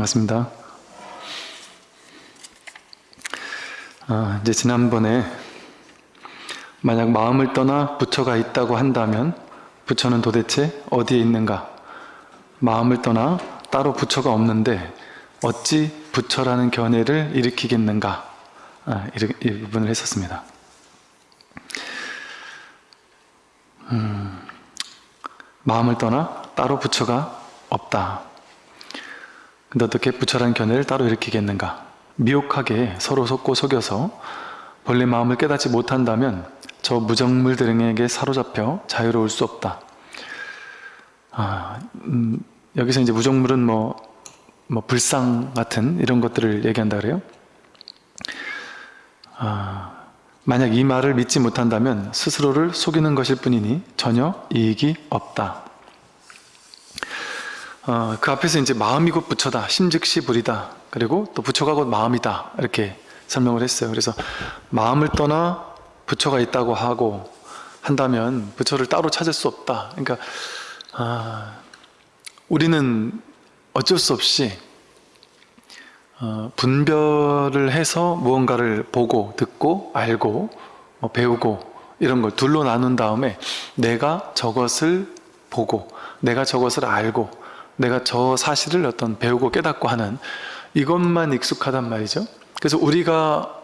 반갑습니다. 아, 이제 지난번에 만약 마음을 떠나 부처가 있다고 한다면 부처는 도대체 어디에 있는가? 마음을 떠나 따로 부처가 없는데 어찌 부처라는 견해를 일으키겠는가? 아, 이, 이 부분을 했었습니다. 음, 마음을 떠나 따로 부처가 없다. 근데 어떻게 부처라는 견해를 따로 일으키겠는가? 미혹하게 서로 속고 속여서 본래 마음을 깨닫지 못한다면 저 무정물 들에게 사로잡혀 자유로울 수 없다. 아, 음, 여기서 이제 무정물은 뭐, 뭐 불상 같은 이런 것들을 얘기한다 그래요. 아, 만약 이 말을 믿지 못한다면 스스로를 속이는 것일 뿐이니 전혀 이익이 없다. 어, 그 앞에서 이제 마음이 곧 부처다, 심즉시 불이다. 그리고 또 부처가 곧 마음이다. 이렇게 설명을 했어요. 그래서 마음을 떠나 부처가 있다고 하고 한다면 부처를 따로 찾을 수 없다. 그러니까 아, 우리는 어쩔 수 없이 어, 분별을 해서 무언가를 보고 듣고 알고 뭐 배우고 이런 걸 둘로 나눈 다음에 내가 저것을 보고 내가 저것을 알고 내가 저 사실을 어떤 배우고 깨닫고 하는 이것만 익숙하단 말이죠. 그래서 우리가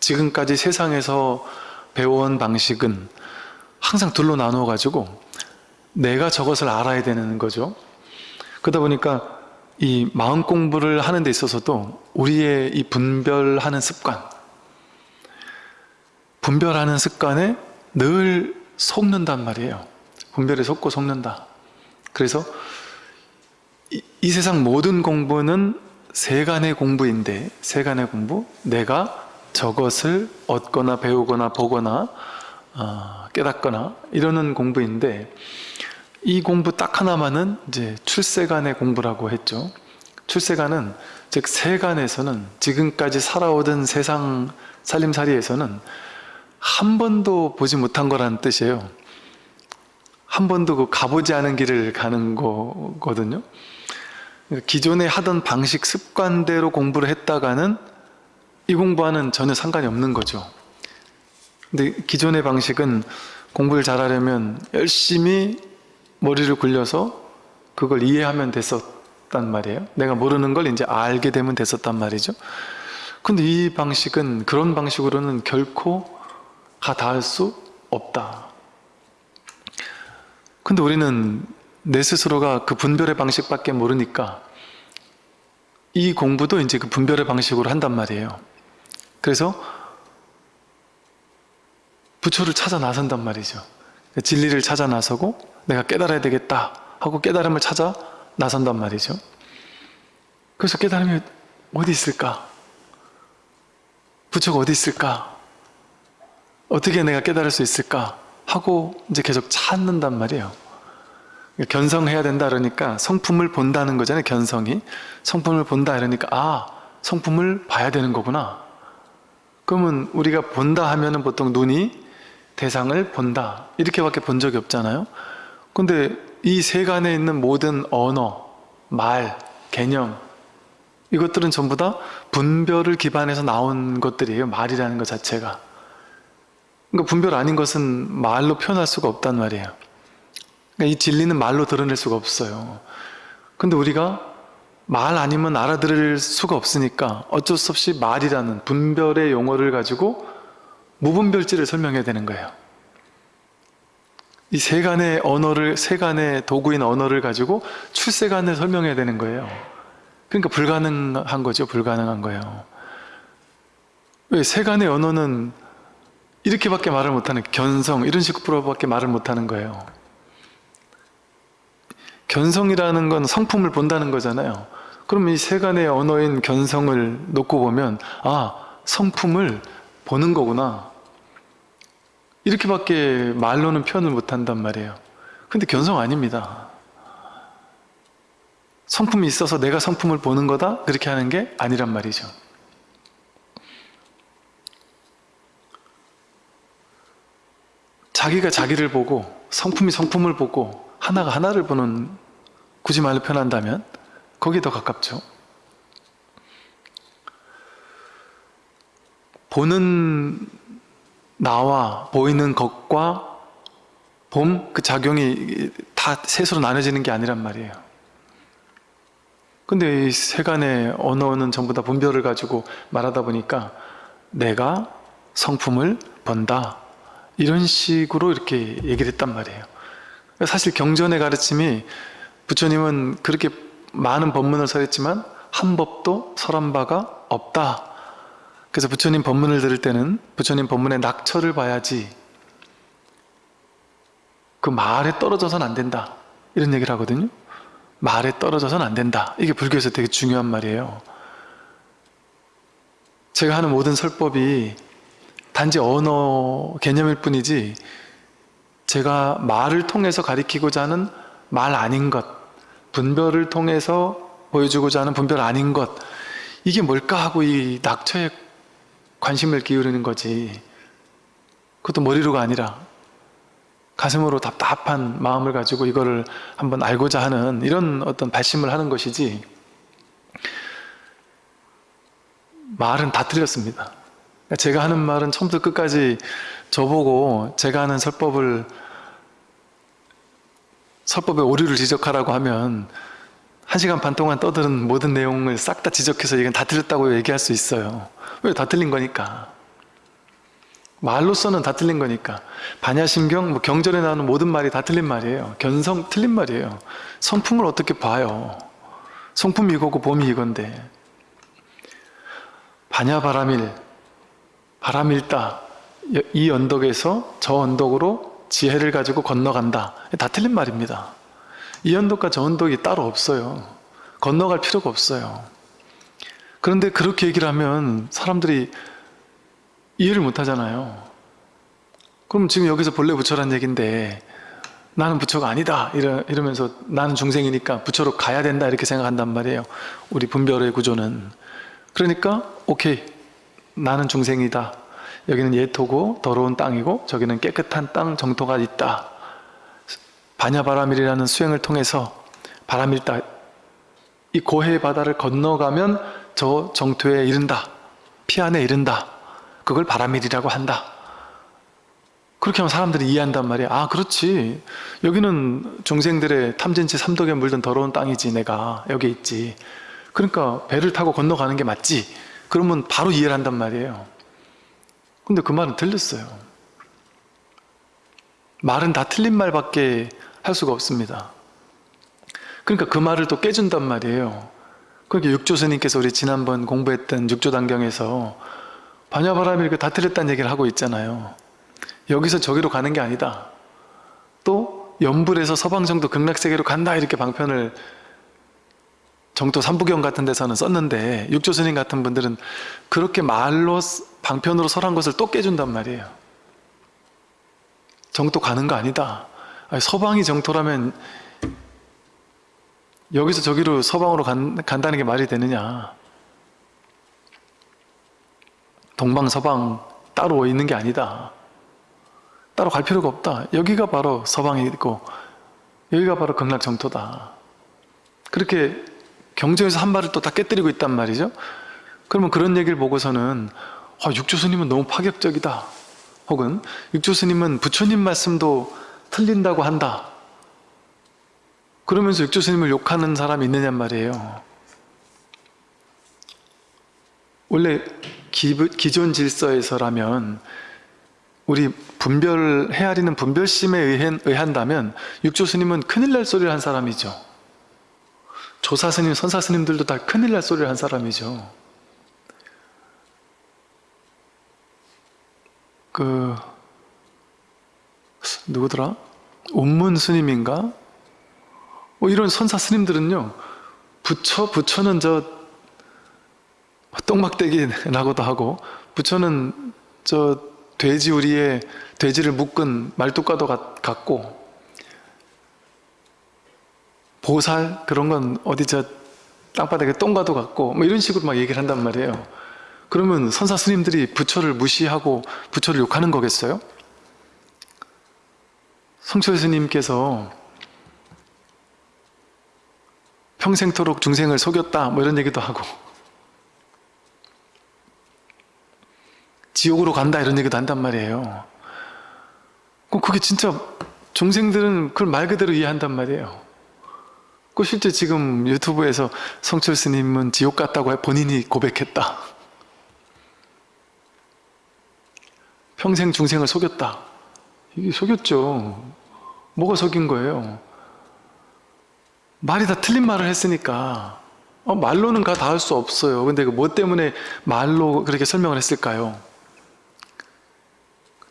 지금까지 세상에서 배워온 방식은 항상 둘로 나누어 가지고 내가 저것을 알아야 되는 거죠. 그러다 보니까 이 마음 공부를 하는 데 있어서도 우리의 이 분별하는 습관 분별하는 습관에 늘 속는단 말이에요. 분별에 속고 속는다. 그래서 이, 이 세상 모든 공부는 세간의 공부인데 세간의 공부 내가 저것을 얻거나 배우거나 보거나 어, 깨닫거나 이러는 공부인데 이 공부 딱 하나만은 이제 출세간의 공부라고 했죠. 출세간은 즉 세간에서는 지금까지 살아오던 세상 살림살이에서는 한 번도 보지 못한 거라는 뜻이에요. 한 번도 그 가보지 않은 길을 가는 거거든요. 기존에 하던 방식 습관대로 공부를 했다가는 이 공부와는 전혀 상관이 없는 거죠. 근데 기존의 방식은 공부를 잘하려면 열심히 머리를 굴려서 그걸 이해하면 됐었단 말이에요. 내가 모르는 걸 이제 알게 되면 됐었단 말이죠. 근데 이 방식은 그런 방식으로는 결코 다 닿을 수 없다. 근데 우리는 내 스스로가 그 분별의 방식밖에 모르니까 이 공부도 이제 그 분별의 방식으로 한단 말이에요. 그래서 부처를 찾아 나선단 말이죠. 진리를 찾아 나서고 내가 깨달아야 되겠다 하고 깨달음을 찾아 나선단 말이죠. 그래서 깨달음이 어디 있을까? 부처가 어디 있을까? 어떻게 내가 깨달을 수 있을까? 하고 이제 계속 찾는단 말이에요. 견성해야 된다 그러니까 성품을 본다는 거잖아요 견성이. 성품을 본다 이러니까 아 성품을 봐야 되는 거구나. 그러면 우리가 본다 하면 은 보통 눈이 대상을 본다. 이렇게밖에 본 적이 없잖아요. 근데 이 세간에 있는 모든 언어, 말, 개념 이것들은 전부 다 분별을 기반해서 나온 것들이에요 말이라는 것 자체가. 그러니까 분별 아닌 것은 말로 표현할 수가 없단 말이에요 그러니까 이 진리는 말로 드러낼 수가 없어요. 근데 우리가 말 아니면 알아들을 수가 없으니까 어쩔 수 없이 말이라는 분별의 용어를 가지고 무분별지를 설명해야 되는 거예요. 이 세간의 언어를, 세간의 도구인 언어를 가지고 출세간을 설명해야 되는 거예요. 그러니까 불가능한 거죠. 불가능한 거예요. 왜? 세간의 언어는 이렇게밖에 말을 못하는 견성, 이런 식으로밖에 말을 못하는 거예요. 견성이라는 건 성품을 본다는 거잖아요. 그럼 이 세간의 언어인 견성을 놓고 보면 아 성품을 보는 거구나. 이렇게밖에 말로는 표현을 못한단 말이에요. 근데 견성 아닙니다. 성품이 있어서 내가 성품을 보는 거다? 그렇게 하는 게 아니란 말이죠. 자기가 자기를 보고 성품이 성품을 보고 하나가 하나를 보는 굳이 말로 표현한다면 거기에 더 가깝죠. 보는 나와 보이는 것과 봄 그 작용이 다 셋으로 나눠지는 게 아니란 말이에요. 근데 이 세간의 언어는 전부 다 분별을 가지고 말하다 보니까 내가 성품을 번다 이런 식으로 이렇게 얘기를 했단 말이에요. 사실 경전의 가르침이 부처님은 그렇게 많은 법문을 설했지만 한 법도 설한 바가 없다. 그래서 부처님 법문을 들을 때는 부처님 법문의 낙처를 봐야지 그 말에 떨어져서는 안 된다. 이런 얘기를 하거든요. 말에 떨어져서는 안 된다. 이게 불교에서 되게 중요한 말이에요. 제가 하는 모든 설법이 단지 언어 개념일 뿐이지 제가 말을 통해서 가리키고자 하는 말 아닌 것, 분별을 통해서 보여주고자 하는 분별 아닌 것 이게 뭘까 하고 이 낙처에 관심을 기울이는 거지. 그것도 머리로가 아니라 가슴으로 답답한 마음을 가지고 이거를 한번 알고자 하는 이런 어떤 발심을 하는 것이지. 말은 다 틀렸습니다. 제가 하는 말은 처음부터 끝까지 저보고 제가 하는 설법을 설법의 오류를 지적하라고 하면 한 시간 반 동안 떠드는 모든 내용을 싹 다 지적해서 이건 다 틀렸다고 얘기할 수 있어요. 왜 다 틀린 거니까? 말로서는 다 틀린 거니까. 반야심경, 뭐 경전에 나오는 모든 말이 다 틀린 말이에요. 견성 틀린 말이에요. 성품을 어떻게 봐요? 성품이 이거고 봄이 이건데. 반야바람일 바람일다 이 언덕에서 저 언덕으로 지혜를 가지고 건너간다. 다 틀린 말입니다. 이 언덕과 저 언덕이 따로 없어요. 건너갈 필요가 없어요. 그런데 그렇게 얘기를 하면 사람들이 이해를 못 하잖아요. 그럼 지금 여기서 본래 부처란 얘기인데 나는 부처가 아니다. 이러, 이러면서 나는 중생이니까 부처로 가야 된다 이렇게 생각한단 말이에요. 우리 분별의 구조는. 그러니까 오케이. 나는 중생이다 여기는 예토고 더러운 땅이고 저기는 깨끗한 땅 정토가 있다. 반야바람일이라는 수행을 통해서 바람일다 이 고해의 바다를 건너가면 저 정토에 이른다. 피안에 이른다. 그걸 바람일이라고 한다. 그렇게 하면 사람들이 이해한단 말이야. 아 그렇지. 여기는 중생들의 탐진치 삼독에 물든 더러운 땅이지 내가. 여기 있지. 그러니까 배를 타고 건너가는 게 맞지. 그러면 바로 이해를 한단 말이에요 근데 그 말은 틀렸어요. 말은 다 틀린 말밖에 할 수가 없습니다. 그러니까 그 말을 또 깨준단 말이에요. 그러니까 육조 스님께서 우리 지난번 공부했던 육조단경에서 반야바람이 다 틀렸다는 얘기를 하고 있잖아요. 여기서 저기로 가는 게 아니다. 또 연불에서 서방정도 극락세계로 간다 이렇게 방편을 정토 삼부경 같은 데서는 썼는데 육조 스님 같은 분들은 그렇게 말로 방편으로 설한 것을 또 깨준단 말이에요. 정토 가는 거 아니다. 아니, 서방이 정토라면 여기서 저기로 서방으로 간, 간다는 게 말이 되느냐? 동방 서방 따로 있는 게 아니다. 따로 갈 필요가 없다. 여기가 바로 서방이 있고 여기가 바로 극락 정토다. 그렇게 경전에서 한 말을 또 다 깨뜨리고 있단 말이죠. 그러면 그런 얘기를 보고서는 아, 육조 스님은 너무 파격적이다. 혹은 육조 스님은 부처님 말씀도 틀린다고 한다. 그러면서 육조 스님을 욕하는 사람이 있느냔 말이에요. 원래 기, 기존 질서에서라면 우리 분별 헤아리는 분별심에 의한, 의한다면 육조 스님은 큰일 날 소리를 한 사람이죠 조사 스님, 선사 스님들도 다 큰일 날 소리를 한 사람이죠 그 누구더라? 온문 스님인가? 뭐 이런 선사 스님들은요 부처, 부처는 저 똥막대기 나고도 하고 부처는 저 돼지 우리에 돼지를 묶은 말뚝과도 같고 보살 그런 건 어디 저 땅바닥에 똥과도 같고 뭐 이런 식으로 막 얘기를 한단 말이에요 그러면 선사 스님들이 부처를 무시하고 부처를 욕하는 거겠어요? 성철 스님께서 평생토록 중생을 속였다 뭐 이런 얘기도 하고 지옥으로 간다 이런 얘기도 한단 말이에요. 그게 진짜 중생들은 그걸 말 그대로 이해한단 말이에요. 그 실제 지금 유튜브에서 성철 스님은 지옥 갔다고 본인이 고백했다. 평생 중생을 속였다. 이게 속였죠. 뭐가 속인 거예요? 말이 다 틀린 말을 했으니까 어, 말로는 다 닿을 수 없어요. 근데 그뭐 때문에 말로 그렇게 설명을 했을까요?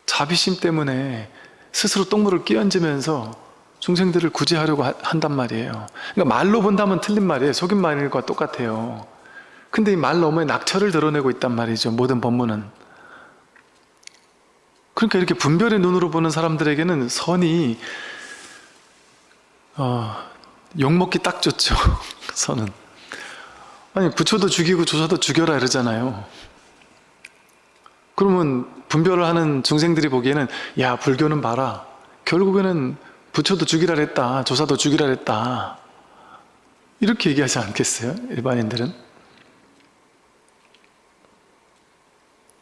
자비심 때문에 스스로 똥물을 끼얹으면서 중생들을 구제하려고 하- 한단 말이에요. 그러니까 말로 본다면 틀린 말이에요. 속인 말과 똑같아요. 근데 이 말 너머에 낙처를 드러내고 있단 말이죠. 모든 법문은. 그러니까 이렇게 분별의 눈으로 보는 사람들에게는 선이 어, 욕먹기 딱 좋죠. 선은. 아니 부처도 죽이고 조사도 죽여라 이러잖아요. 그러면 분별을 하는 중생들이 보기에는 야 불교는 봐라. 결국에는 부처도 죽이라 했다. 조사도 죽이라 했다. 이렇게 얘기하지 않겠어요? 일반인들은?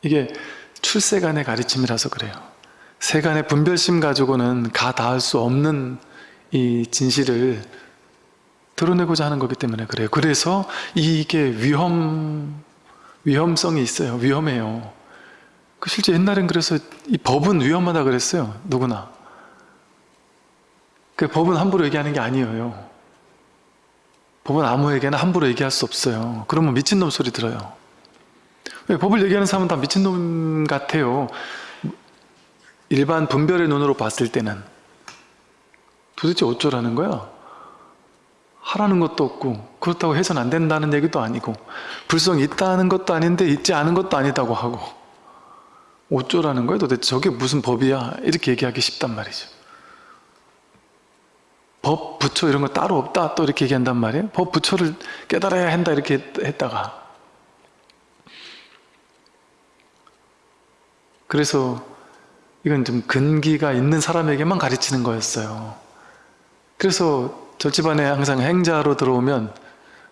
이게 출세간의 가르침이라서 그래요. 세간의 분별심 가지고는 가 닿을 수 없는 이 진실을 드러내고자 하는 거기 때문에 그래요. 그래서 이게 위험, 위험성이 있어요. 위험해요. 그 실제 옛날엔 그래서 이 법은 위험하다 그랬어요. 누구나. 그 법은 함부로 얘기하는 게 아니에요. 법은 아무에게나 함부로 얘기할 수 없어요. 그러면 미친놈 소리 들어요. 왜 법을 얘기하는 사람은 다 미친놈 같아요. 일반 분별의 눈으로 봤을 때는 도대체 어쩌라는 거야? 하라는 것도 없고 그렇다고 해서는 안 된다는 얘기도 아니고 불성이 있다는 것도 아닌데 있지 않은 것도 아니다고 하고 어쩌라는 거야 도대체 저게 무슨 법이야 이렇게 얘기하기 쉽단 말이죠 법, 부처 이런 거 따로 없다 또 이렇게 얘기한단 말이에요? 법, 부처를 깨달아야 한다 이렇게 했- 했다가. 그래서 이건 좀 근기가 있는 사람에게만 가르치는 거였어요. 그래서 절집안에 항상 행자로 들어오면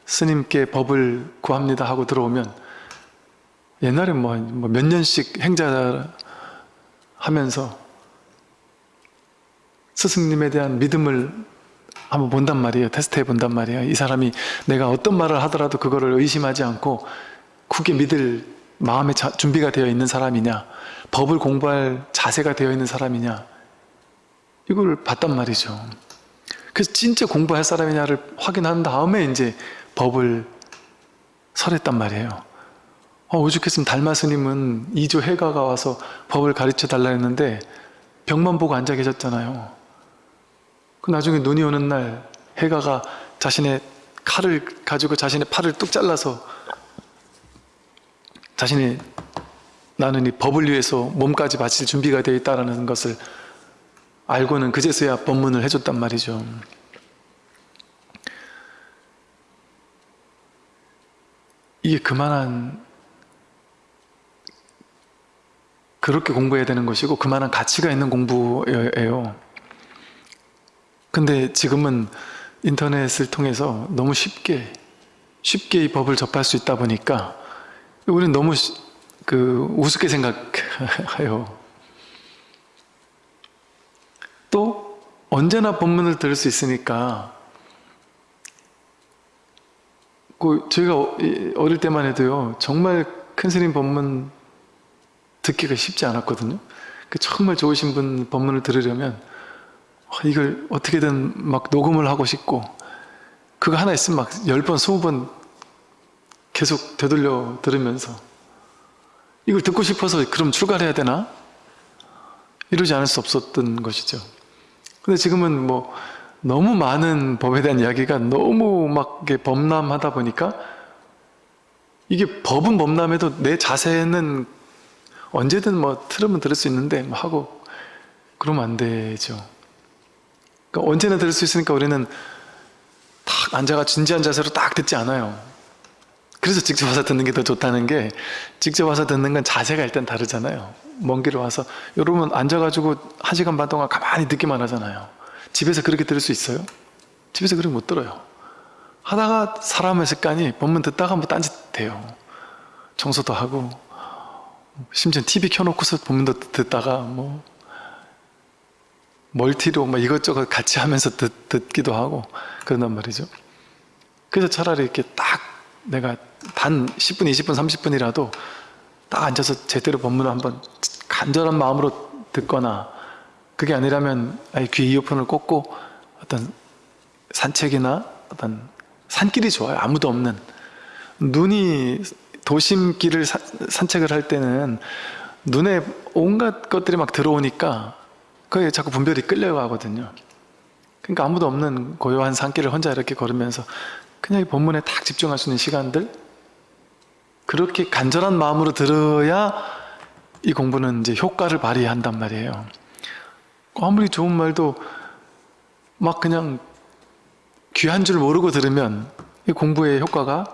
스님께 법을 구합니다 하고 들어오면 옛날에 뭐 몇 년씩 행자 하면서 스승님에 대한 믿음을 한번 본단 말이에요. 테스트해 본단 말이에요. 이 사람이 내가 어떤 말을 하더라도 그거를 의심하지 않고 굳게 믿을 마음의 자- 준비가 되어 있는 사람이냐 법을 공부할 자세가 되어 있는 사람이냐 이걸 봤단 말이죠. 그래서 진짜 공부할 사람이냐를 확인한 다음에 이제 법을 설했단 말이에요. 어, 오죽했으면 달마 스님은 이조 해가가 와서 법을 가르쳐 달라 했는데 벽만 보고 앉아 계셨잖아요. 그 나중에 눈이 오는 날 해가가 자신의 칼을 가지고 자신의 팔을 뚝 잘라서 자신이 나는 이 법을 위해서 몸까지 바칠 준비가 되어 있다는 것을 알고는 그제서야 법문을 해줬단 말이죠. 이게 그만한 그렇게 공부해야 되는 것이고 그만한 가치가 있는 공부예요. 근데 지금은 인터넷을 통해서 너무 쉽게 쉽게 이 법을 접할 수 있다 보니까 우리는 너무 시- 그 우습게 생각해요. 또 언제나 법문을 들을 수 있으니까 그 저희가 어- 이- 어릴 때만 해도요 정말 큰 스님 법문 듣기가 쉽지 않았거든요. 그 정말 좋으신 분 법문을 들으려면 어, 이걸 어떻게든 막 녹음을 하고 싶고 그거 하나 있으면 막 10번, 20번 계속 되돌려 들으면서 이걸 듣고 싶어서 그럼 출가를 해야 되나? 이러지 않을 수 없었던 것이죠. 근데 지금은 뭐 너무 많은 법에 대한 이야기가 너무 막 범람하다 보니까 이게 법은 범람해도 내 자세는 언제든 뭐 틀으면 들을 수 있는데 뭐 하고 그러면 안 되죠. 그러니까 언제나 들을 수 있으니까 우리는 딱 앉아가 진지한 자세로 딱 듣지 않아요. 그래서 직접 와서 듣는 게 더 좋다는 게 직접 와서 듣는 건 자세가 일단 다르잖아요. 먼 길을 와서 여러분 앉아가지고 한 시간 반 동안 가만히 듣기만 하잖아요. 집에서 그렇게 들을 수 있어요? 집에서 그렇게 못 들어요. 하다가 사람의 습관이 법문 듣다가 뭐 딴짓 돼요. 청소도 하고 심지어 TV 켜놓고서 본문도 듣다가 뭐 멀티로 뭐 이것저것 같이 하면서 듣, 듣기도 하고 그런단 말이죠. 그래서 차라리 이렇게 딱 내가 단 10분, 20분, 30분이라도 딱 앉아서 제대로 본문을 한번 간절한 마음으로 듣거나 그게 아니라면 아예 귀 이어폰을 꽂고 어떤 산책이나 어떤 산길이 좋아요. 아무도 없는 눈이 도심길을 사- 산책을 할 때는 눈에 온갖 것들이 막 들어오니까 그게 자꾸 분별이 끌려가거든요. 그러니까 아무도 없는 고요한 산길을 혼자 이렇게 걸으면서 그냥 이 본문에 딱 집중할 수 있는 시간들 그렇게 간절한 마음으로 들어야 이 공부는 이제 효과를 발휘한단 말이에요. 아무리 좋은 말도 막 그냥 귀한 줄 모르고 들으면 이 공부의 효과가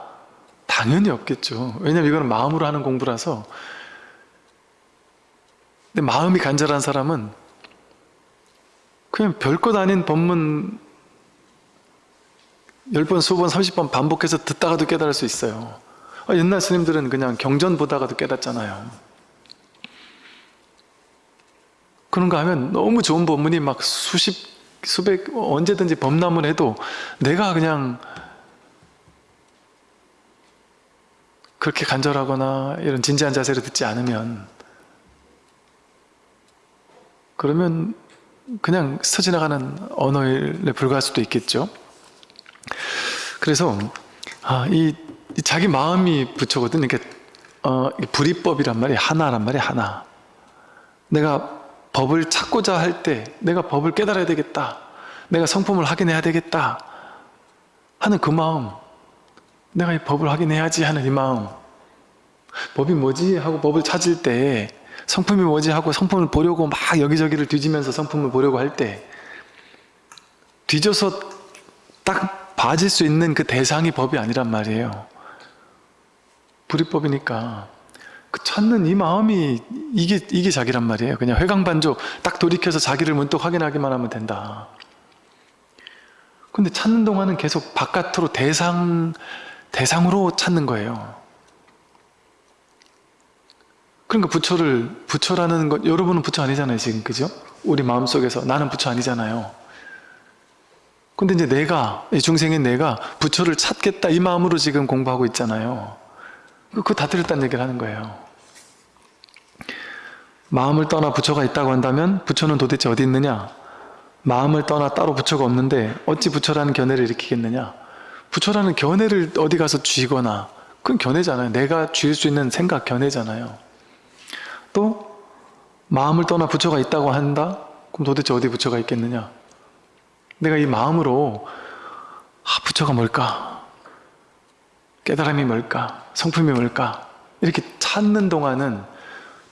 당연히 없겠죠. 왜냐면 이거는 마음으로 하는 공부라서 근데 마음이 간절한 사람은 그냥 별것 아닌 법문 10번, 20번, 30번 반복해서 듣다가도 깨달을 수 있어요. 아, 옛날 스님들은 그냥 경전 보다가도 깨닫잖아요. 그런가 하면 너무 좋은 법문이 막 수십, 수백, 언제든지 범람을 해도 내가 그냥 그렇게 간절하거나 이런 진지한 자세로 듣지 않으면 그러면 그냥 스쳐 지나가는 언어에 불과할 수도 있겠죠. 그래서 아, 이, 이 자기 마음이 부처거든. 이게 어, 이 불이법이란 말이 하나란 말이 하나. 내가 법을 찾고자 할 때 내가 법을 깨달아야 되겠다. 내가 성품을 확인해야 되겠다. 하는 그 마음. 내가 이 법을 확인해야지 하는 이 마음. 법이 뭐지 하고 법을 찾을 때 성품이 뭐지 하고 성품을 보려고 막 여기저기를 뒤지면서 성품을 보려고 할 때 뒤져서 딱 봐질 수 있는 그 대상이 법이 아니란 말이에요. 불이법이니까 그 찾는 이 마음이 이게 이게 자기란 말이에요. 그냥 회광반조 딱 돌이켜서 자기를 문득 확인하기만 하면 된다. 근데 찾는 동안은 계속 바깥으로 대상 대상으로 찾는 거예요. 그러니까 부처를 부처라는 것 여러분은 부처 아니잖아요 지금 그죠? 우리 마음속에서 나는 부처 아니잖아요. 근데 이제 내가 이 중생인 내가 부처를 찾겠다 이 마음으로 지금 공부하고 있잖아요. 그거 다 틀렸다는 얘기를 하는 거예요. 마음을 떠나 부처가 있다고 한다면 부처는 도대체 어디 있느냐? 마음을 떠나 따로 부처가 없는데 어찌 부처라는 견해를 일으키겠느냐? 부처라는 견해를 어디 가서 쥐거나 그건 견해잖아요. 내가 쥐을 수 있는 생각 견해잖아요. 또 마음을 떠나 부처가 있다고 한다? 그럼 도대체 어디 부처가 있겠느냐? 내가 이 마음으로 아 부처가 뭘까? 깨달음이 뭘까? 성품이 뭘까? 이렇게 찾는 동안은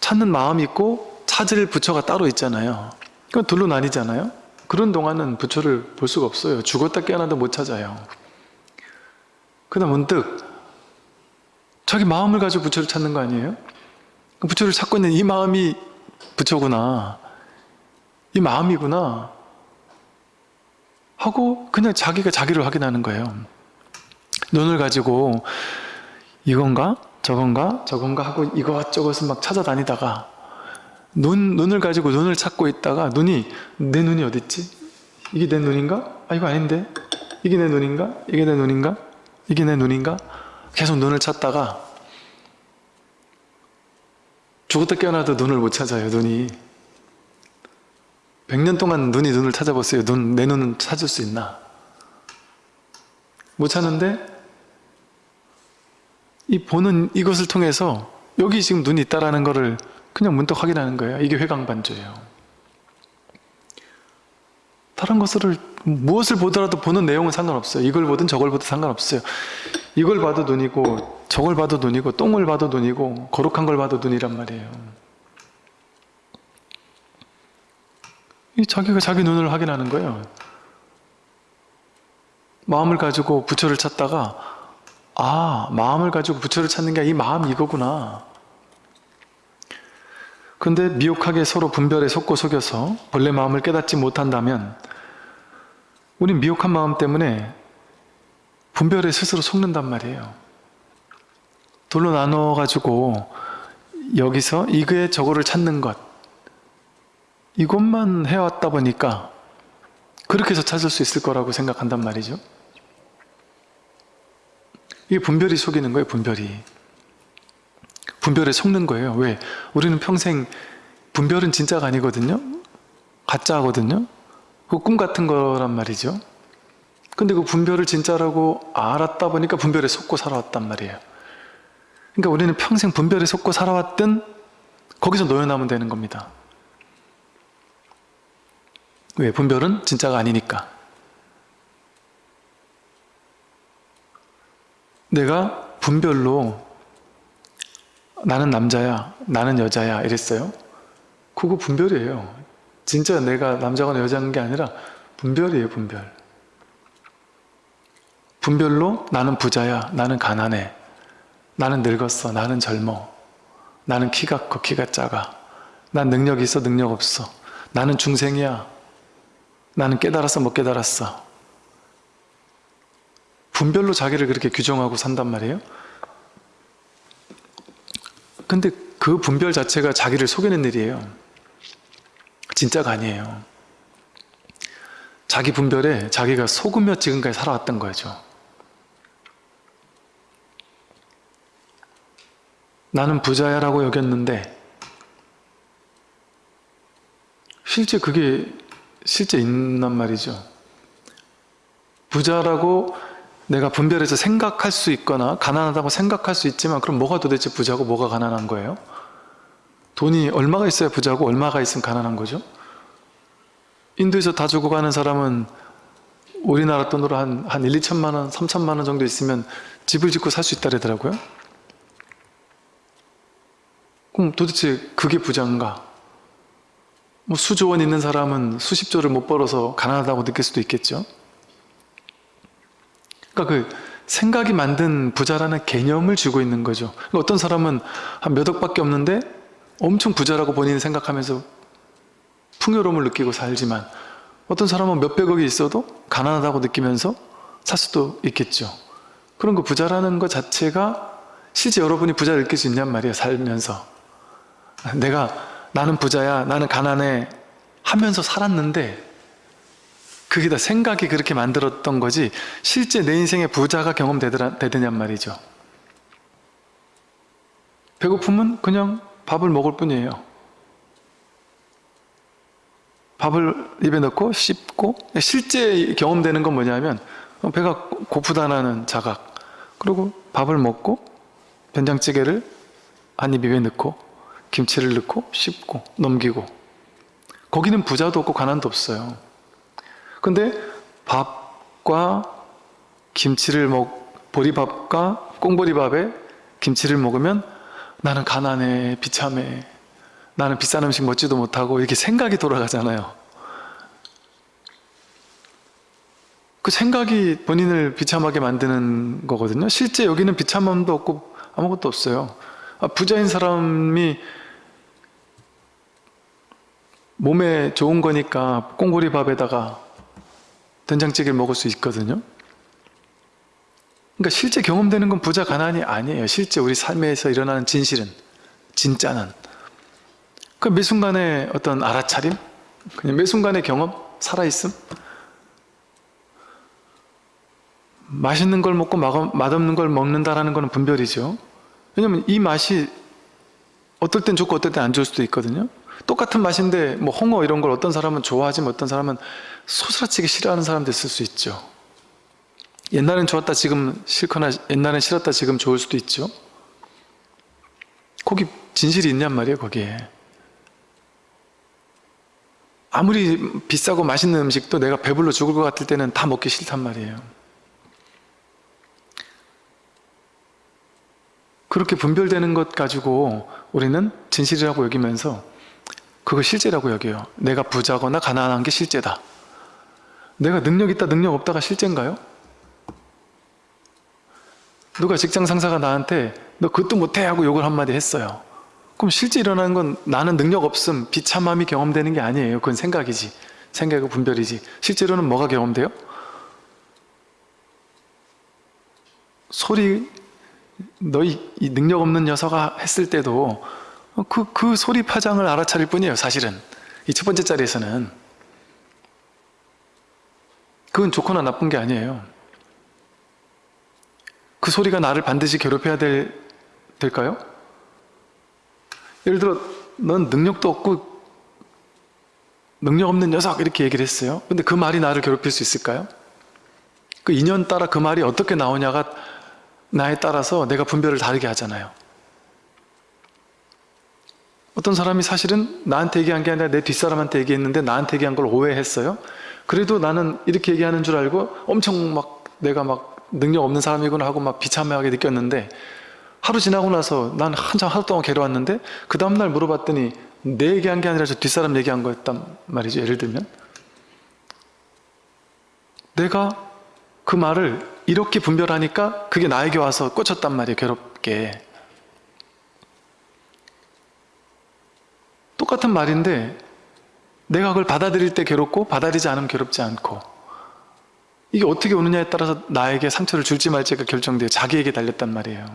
찾는 마음이 있고 찾을 부처가 따로 있잖아요. 그건 둘로 나뉘잖아요. 그런 동안은 부처를 볼 수가 없어요. 죽었다 깨어나도 못 찾아요. 그러다 문득 자기 마음을 가지고 부처를 찾는 거 아니에요? 부처를 찾고 있는 이 마음이 부처구나. 이 마음이구나. 하고 그냥 자기가 자기를 확인하는 거예요. 눈을 가지고 이건가? 저건가? 저건가? 하고 이것저것을 막 찾아다니다가 눈, 눈을 가지고 눈을 찾고 있다가 눈이 내 눈이 어딨지? 이게 내 눈인가? 아 이거 아닌데? 이게 내 눈인가? 이게 내 눈인가? 이게 내 눈인가? 계속 눈을 찾다가 죽었다 깨어나도 눈을 못 찾아요 눈이. 100년 동안 눈이 눈을 찾아보세요. 눈, 내 눈은 찾을 수 있나? 못 찾는데 이 보는 이것을 통해서 여기 지금 눈이 있다라는 것을 그냥 문득 확인하는 거예요. 이게 회광반조예요 다른 것을 무엇을 보더라도 보는 내용은 상관없어요. 이걸 보든 저걸 보든 상관없어요. 이걸 봐도 눈이고 저걸 봐도 눈이고 똥을 봐도 눈이고 거룩한 걸 봐도 눈이란 말이에요. 이 자기가 자기 눈을 확인하는 거예요. 마음을 가지고 부처를 찾다가 아 마음을 가지고 부처를 찾는 게 이 마음이 이거구나. 근데 미혹하게 서로 분별에 속고 속여서 본래 마음을 깨닫지 못한다면 우린 미혹한 마음 때문에 분별에 스스로 속는단 말이에요. 둘로 나눠가지고 여기서 이거에 저거를 찾는 것 이것만 해왔다 보니까 그렇게 해서 찾을 수 있을 거라고 생각한단 말이죠. 이게 분별이 속이는 거예요, 분별이. 분별에 속는 거예요. 왜? 우리는 평생 분별은 진짜가 아니거든요. 가짜거든요. 그 꿈 같은 거란 말이죠. 근데 그 분별을 진짜라고 알았다 보니까 분별에 속고 살아왔단 말이에요. 그러니까 우리는 평생 분별에 속고 살아왔든 거기서 놓여나면 되는 겁니다. 왜? 분별은 진짜가 아니니까. 내가 분별로 나는 남자야, 나는 여자야 이랬어요. 그거 분별이에요. 진짜 내가 남자거나 여자인 게 아니라 분별이에요, 분별. 분별로 나는 부자야, 나는 가난해, 나는 늙었어, 나는 젊어, 나는 키가 커, 키가 작아, 난 능력 있어, 능력 없어, 나는 중생이야, 나는 깨달았어, 못 깨달았어. 분별로 자기를 그렇게 규정하고 산단 말이에요. 근데 그 분별 자체가 자기를 속이는 일이에요. 진짜가 아니에요. 자기 분별에 자기가 속으며 지금까지 살아왔던 거죠. 나는 부자야라고 여겼는데 실제 그게 실제 있단 말이죠. 부자라고 내가 분별해서 생각할 수 있거나 가난하다고 생각할 수 있지만 그럼 뭐가 도대체 부자고 뭐가 가난한 거예요? 돈이 얼마가 있어야 부자고 얼마가 있으면 가난한 거죠? 인도에서 다 죽어가는 사람은 우리나라 돈으로 한, 한 1, 2천만 원, 3천만 원 정도 있으면 집을 짓고 살 수 있다 그러더라고요. 그럼 도대체 그게 부자인가? 뭐 수조 원 있는 사람은 수십조를 못 벌어서 가난하다고 느낄 수도 있겠죠. 그러니까 그 생각이 만든 부자라는 개념을 쥐고 있는 거죠. 그러니까 어떤 사람은 한 몇 억밖에 없는데 엄청 부자라고 본인이 생각하면서 풍요로움을 느끼고 살지만 어떤 사람은 몇백억이 있어도 가난하다고 느끼면서 살 수도 있겠죠. 그런 거 부자라는 것 자체가 실제 여러분이 부자를 느낄 수 있냔 말이에요. 살면서. 내가 나는 부자야, 나는 가난해 하면서 살았는데 그게 다 생각이 그렇게 만들었던 거지 실제 내 인생에 부자가 경험되더냔 말이죠. 배고픔은 그냥 밥을 먹을 뿐이에요. 밥을 입에 넣고 씹고 실제 경험되는 건 뭐냐면 배가 고프다는 자각 그리고 밥을 먹고 된장찌개를 한 입 입에 넣고 김치를 넣고 씹고 넘기고 거기는 부자도 없고 가난도 없어요. 근데 밥과 김치를 먹 보리밥과 꽁보리밥에 김치를 먹으면 나는 가난해 비참해. 나는 비싼 음식 먹지도 못하고 이렇게 생각이 돌아가잖아요. 그 생각이 본인을 비참하게 만드는 거거든요. 실제 여기는 비참함도 없고 아무것도 없어요. 아, 부자인 사람이 몸에 좋은 거니까 꽁보리밥에다가 된장찌개를 먹을 수 있거든요 그러니까 실제 경험되는 건 부자 가난이 아니에요. 실제 우리 삶에서 일어나는 진실은 진짜는. 그 매 순간의 어떤 알아차림? 그냥 매 순간의 경험? 살아있음? 맛있는 걸 먹고 맛없는 걸 먹는다라는 것은 분별이죠. 왜냐면 이 맛이 어떨 땐 좋고 어떨 땐 안 좋을 수도 있거든요. 똑같은 맛인데 뭐 홍어 이런 걸 어떤 사람은 좋아하지만 어떤 사람은 소스라치게 싫어하는 사람도 있을 수 있죠 옛날엔 좋았다 지금 싫거나 옛날엔 싫었다 지금 좋을 수도 있죠. 거기 진실이 있냔 말이에요 거기에. 아무리 비싸고 맛있는 음식도 내가 배불러 죽을 것 같을 때는 다 먹기 싫단 말이에요. 그렇게 분별되는 것 가지고 우리는 진실이라고 여기면서 그거 실제라고 여겨요. 내가 부자거나 가난한 게 실제다. 내가 능력 있다 능력 없다가 실제인가요? 누가 직장 상사가 나한테 너 그것도 못해 하고 욕을 한마디 했어요. 그럼 실제 일어나는 건 나는 능력 없음 비참함이 경험되는 게 아니에요. 그건 생각이지. 생각이고 분별이지. 실제로는 뭐가 경험돼요? 소리 너희 이 능력 없는 녀석아 했을 때도 어, 그, 그 소리 파장을 알아차릴 뿐이에요 사실은. 이 첫 번째 자리에서는. 그건 좋거나 나쁜 게 아니에요 그 소리가 나를 반드시 괴롭혀야 될, 될까요? 예를 들어 넌 능력도 없고 능력 없는 녀석 이렇게 얘기를 했어요 근데 그 말이 나를 괴롭힐 수 있을까요? 그 인연 따라 그 말이 어떻게 나오냐가 나에 따라서 내가 분별을 다르게 하잖아요 어떤 사람이 사실은 나한테 얘기한 게 아니라 내 뒷사람한테 얘기했는데 나한테 얘기한 걸 오해했어요 그래도 나는 이렇게 얘기하는 줄 알고 엄청 막 내가 막 능력 없는 사람이구나 하고 막 비참하게 느꼈는데 하루 지나고 나서 난 한참 하루 동안 괴로웠는데 그 다음날 물어봤더니 내 얘기한 게 아니라 저 뒷사람 얘기한 거였단 말이죠 예를 들면. 내가 그 말을 이렇게 분별하니까 그게 나에게 와서 꽂혔단 말이에요 괴롭게. 똑같은 말인데 내가 그걸 받아들일 때 괴롭고 받아들이지 않으면 괴롭지 않고 이게 어떻게 오느냐에 따라서 나에게 상처를 줄지 말지가 결정돼요 자기에게 달렸단 말이에요.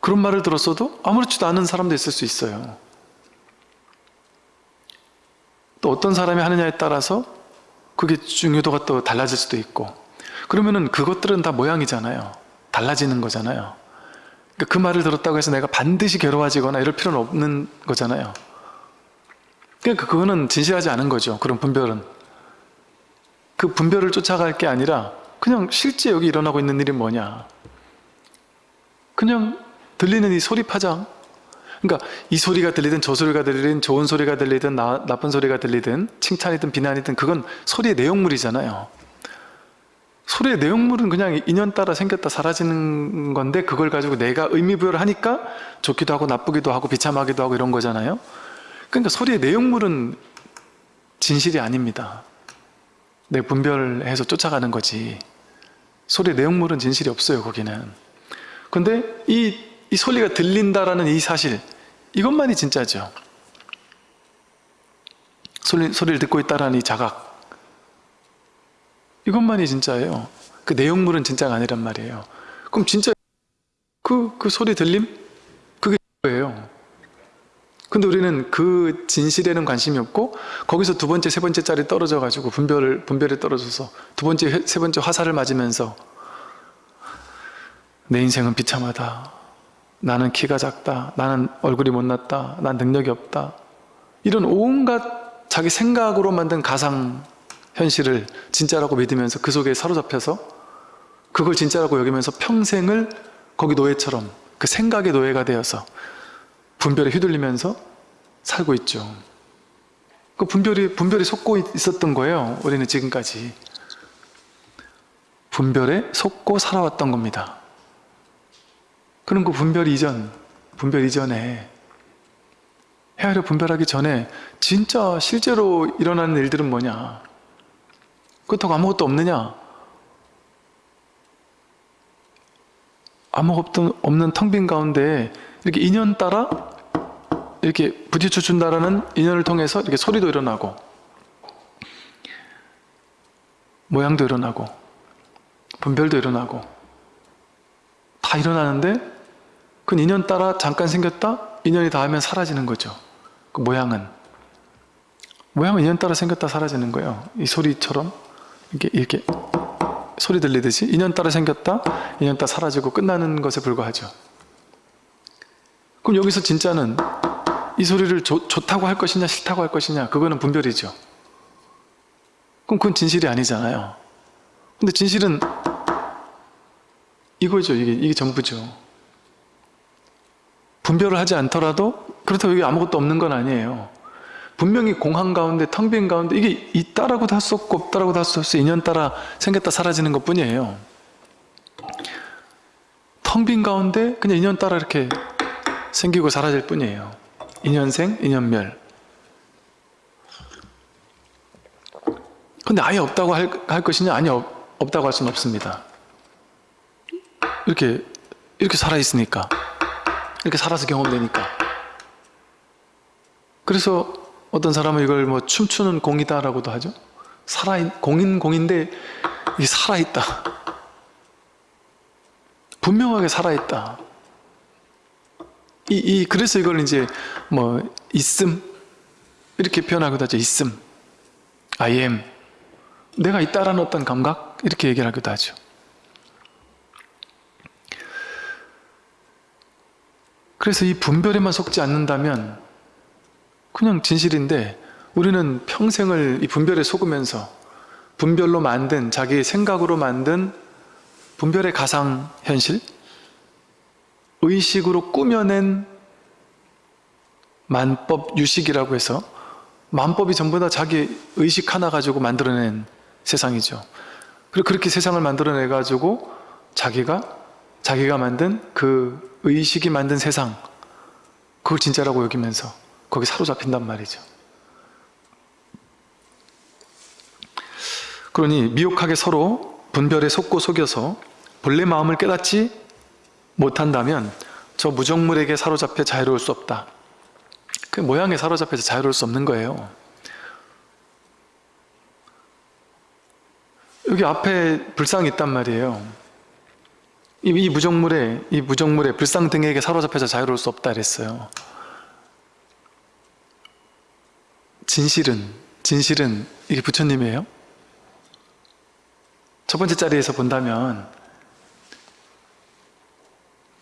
그런 말을 들었어도 아무렇지도 않은 사람도 있을 수 있어요. 또 어떤 사람이 하느냐에 따라서 그게 중요도가 또 달라질 수도 있고 그러면은 그것들은 다 모양이잖아요. 달라지는 거잖아요. 그러니까 그 말을 들었다고 해서 내가 반드시 괴로워지거나 이럴 필요는 없는 거잖아요. 그러니까 그거는 진실하지 않은 거죠. 그런 분별은 그 분별을 쫓아갈 게 아니라 그냥 실제 여기 일어나고 있는 일이 뭐냐. 그냥 들리는 이 소리 파장. 그러니까 이 소리가 들리든 저 소리가 들리든 좋은 소리가 들리든 나, 나쁜 소리가 들리든 칭찬이든 비난이든 그건 소리의 내용물이잖아요. 소리의 내용물은 그냥 인연 따라 생겼다 사라지는 건데 그걸 가지고 내가 의미부여를 하니까 좋기도 하고 나쁘기도 하고 비참하기도 하고 이런 거잖아요. 그러니까 소리의 내용물은 진실이 아닙니다 내 분별해서 쫓아가는 거지. 소리의 내용물은 진실이 없어요 거기는. 근데 이, 이 소리가 들린다라는 이 사실 이것만이 진짜죠. 소리, 소리를 듣고 있다라는 이 자각. 이것만이 진짜예요. 그 내용물은 진짜가 아니란 말이에요. 그럼 진짜 그, 그 소리 들림? 그게 뭐예요 근데 우리는 그 진실에는 관심이 없고 거기서 두 번째, 세 번째 짜리 떨어져 가지고 분별을 분별에 떨어져서 두 번째, 세 번째 화살을 맞으면서 내 인생은 비참하다. 나는 키가 작다. 나는 얼굴이 못났다. 난 능력이 없다. 이런 온갖 자기 생각으로 만든 가상 현실을 진짜라고 믿으면서 그 속에 사로잡혀서 그걸 진짜라고 여기면서 평생을 거기 노예처럼 그 생각의 노예가 되어서 분별에 휘둘리면서 살고 있죠. 그 분별이, 분별이 속고 있었던 거예요. 우리는 지금까지. 분별에 속고 살아왔던 겁니다. 그럼 그 분별 이전, 분별 이전에 헤아려 분별하기 전에 진짜 실제로 일어나는 일들은 뭐냐? 그렇다고 아무것도 없느냐? 아무것도 없는 텅 빈 가운데 이렇게 인연 따라 이렇게 부딪혀 준다라는 인연을 통해서 이렇게 소리도 일어나고 모양도 일어나고 분별도 일어나고 다 일어나는데 그 인연 따라 잠깐 생겼다? 인연이 닿으면 사라지는 거죠. 그 모양은. 모양은 인연 따라 생겼다 사라지는 거예요. 이 소리처럼 이렇게 이렇게 소리 들리듯이 인연 따라 생겼다? 인연 따라 사라지고 끝나는 것에 불과하죠. 그럼 여기서 진짜는 이 소리를 좋, 좋다고 할 것이냐 싫다고 할 것이냐 그거는 분별이죠. 그럼 그건 진실이 아니잖아요. 근데 진실은 이거죠. 이게, 이게 전부죠. 분별을 하지 않더라도 그렇다고 여기 아무것도 없는 건 아니에요. 분명히 공항 가운데 텅 빈 가운데 이게 있다라고도 할 수 없고 없다라고도 할 수 없어 인연 따라 생겼다 사라지는 것 뿐이에요. 텅 빈 가운데 그냥 인연 따라 이렇게 생기고 사라질 뿐이에요 인연생, 인연멸. 근데 아예 없다고 할, 할 것이냐? 아니 없, 없다고 할 수는 없습니다. 이렇게 이렇게 살아있으니까. 이렇게 살아서 경험되니까. 그래서 어떤 사람은 이걸 뭐 춤추는 공이다 라고도 하죠. 살아있, 공인 공인데 이게 살아있다. 분명하게 살아있다 이, 이 그래서 이걸 이제 뭐 있음 이렇게 표현하기도 하죠. 있음, I am, 내가 있다라는 어떤 감각 이렇게 얘기를 하기도 하죠. 그래서 이 분별에만 속지 않는다면 그냥 진실인데 우리는 평생을 이 분별에 속으면서 분별로 만든 자기의 생각으로 만든 분별의 가상 현실 의식으로 꾸며낸 만법 유식이라고 해서 만법이 전부 다 자기 의식 하나 가지고 만들어낸 세상이죠. 그리고 그렇게 세상을 만들어내 가지고 자기가 자기가 만든 그 의식이 만든 세상 그걸 진짜라고 여기면서 거기 사로잡힌단 말이죠. 그러니 미혹하게 서로 분별에 속고 속여서 본래 마음을 깨닫지 못한다면 저 무정물에게 사로잡혀 자유로울 수 없다. 그 모양에 사로잡혀서 자유로울 수 없는 거예요. 여기 앞에 불상이 있단 말이에요. 이, 이 무정물에 이 무정물에 불상 등에게 사로잡혀서 자유로울 수 없다 그랬어요. 진실은 진실은 이게 부처님이에요? 첫 번째 자리에서 본다면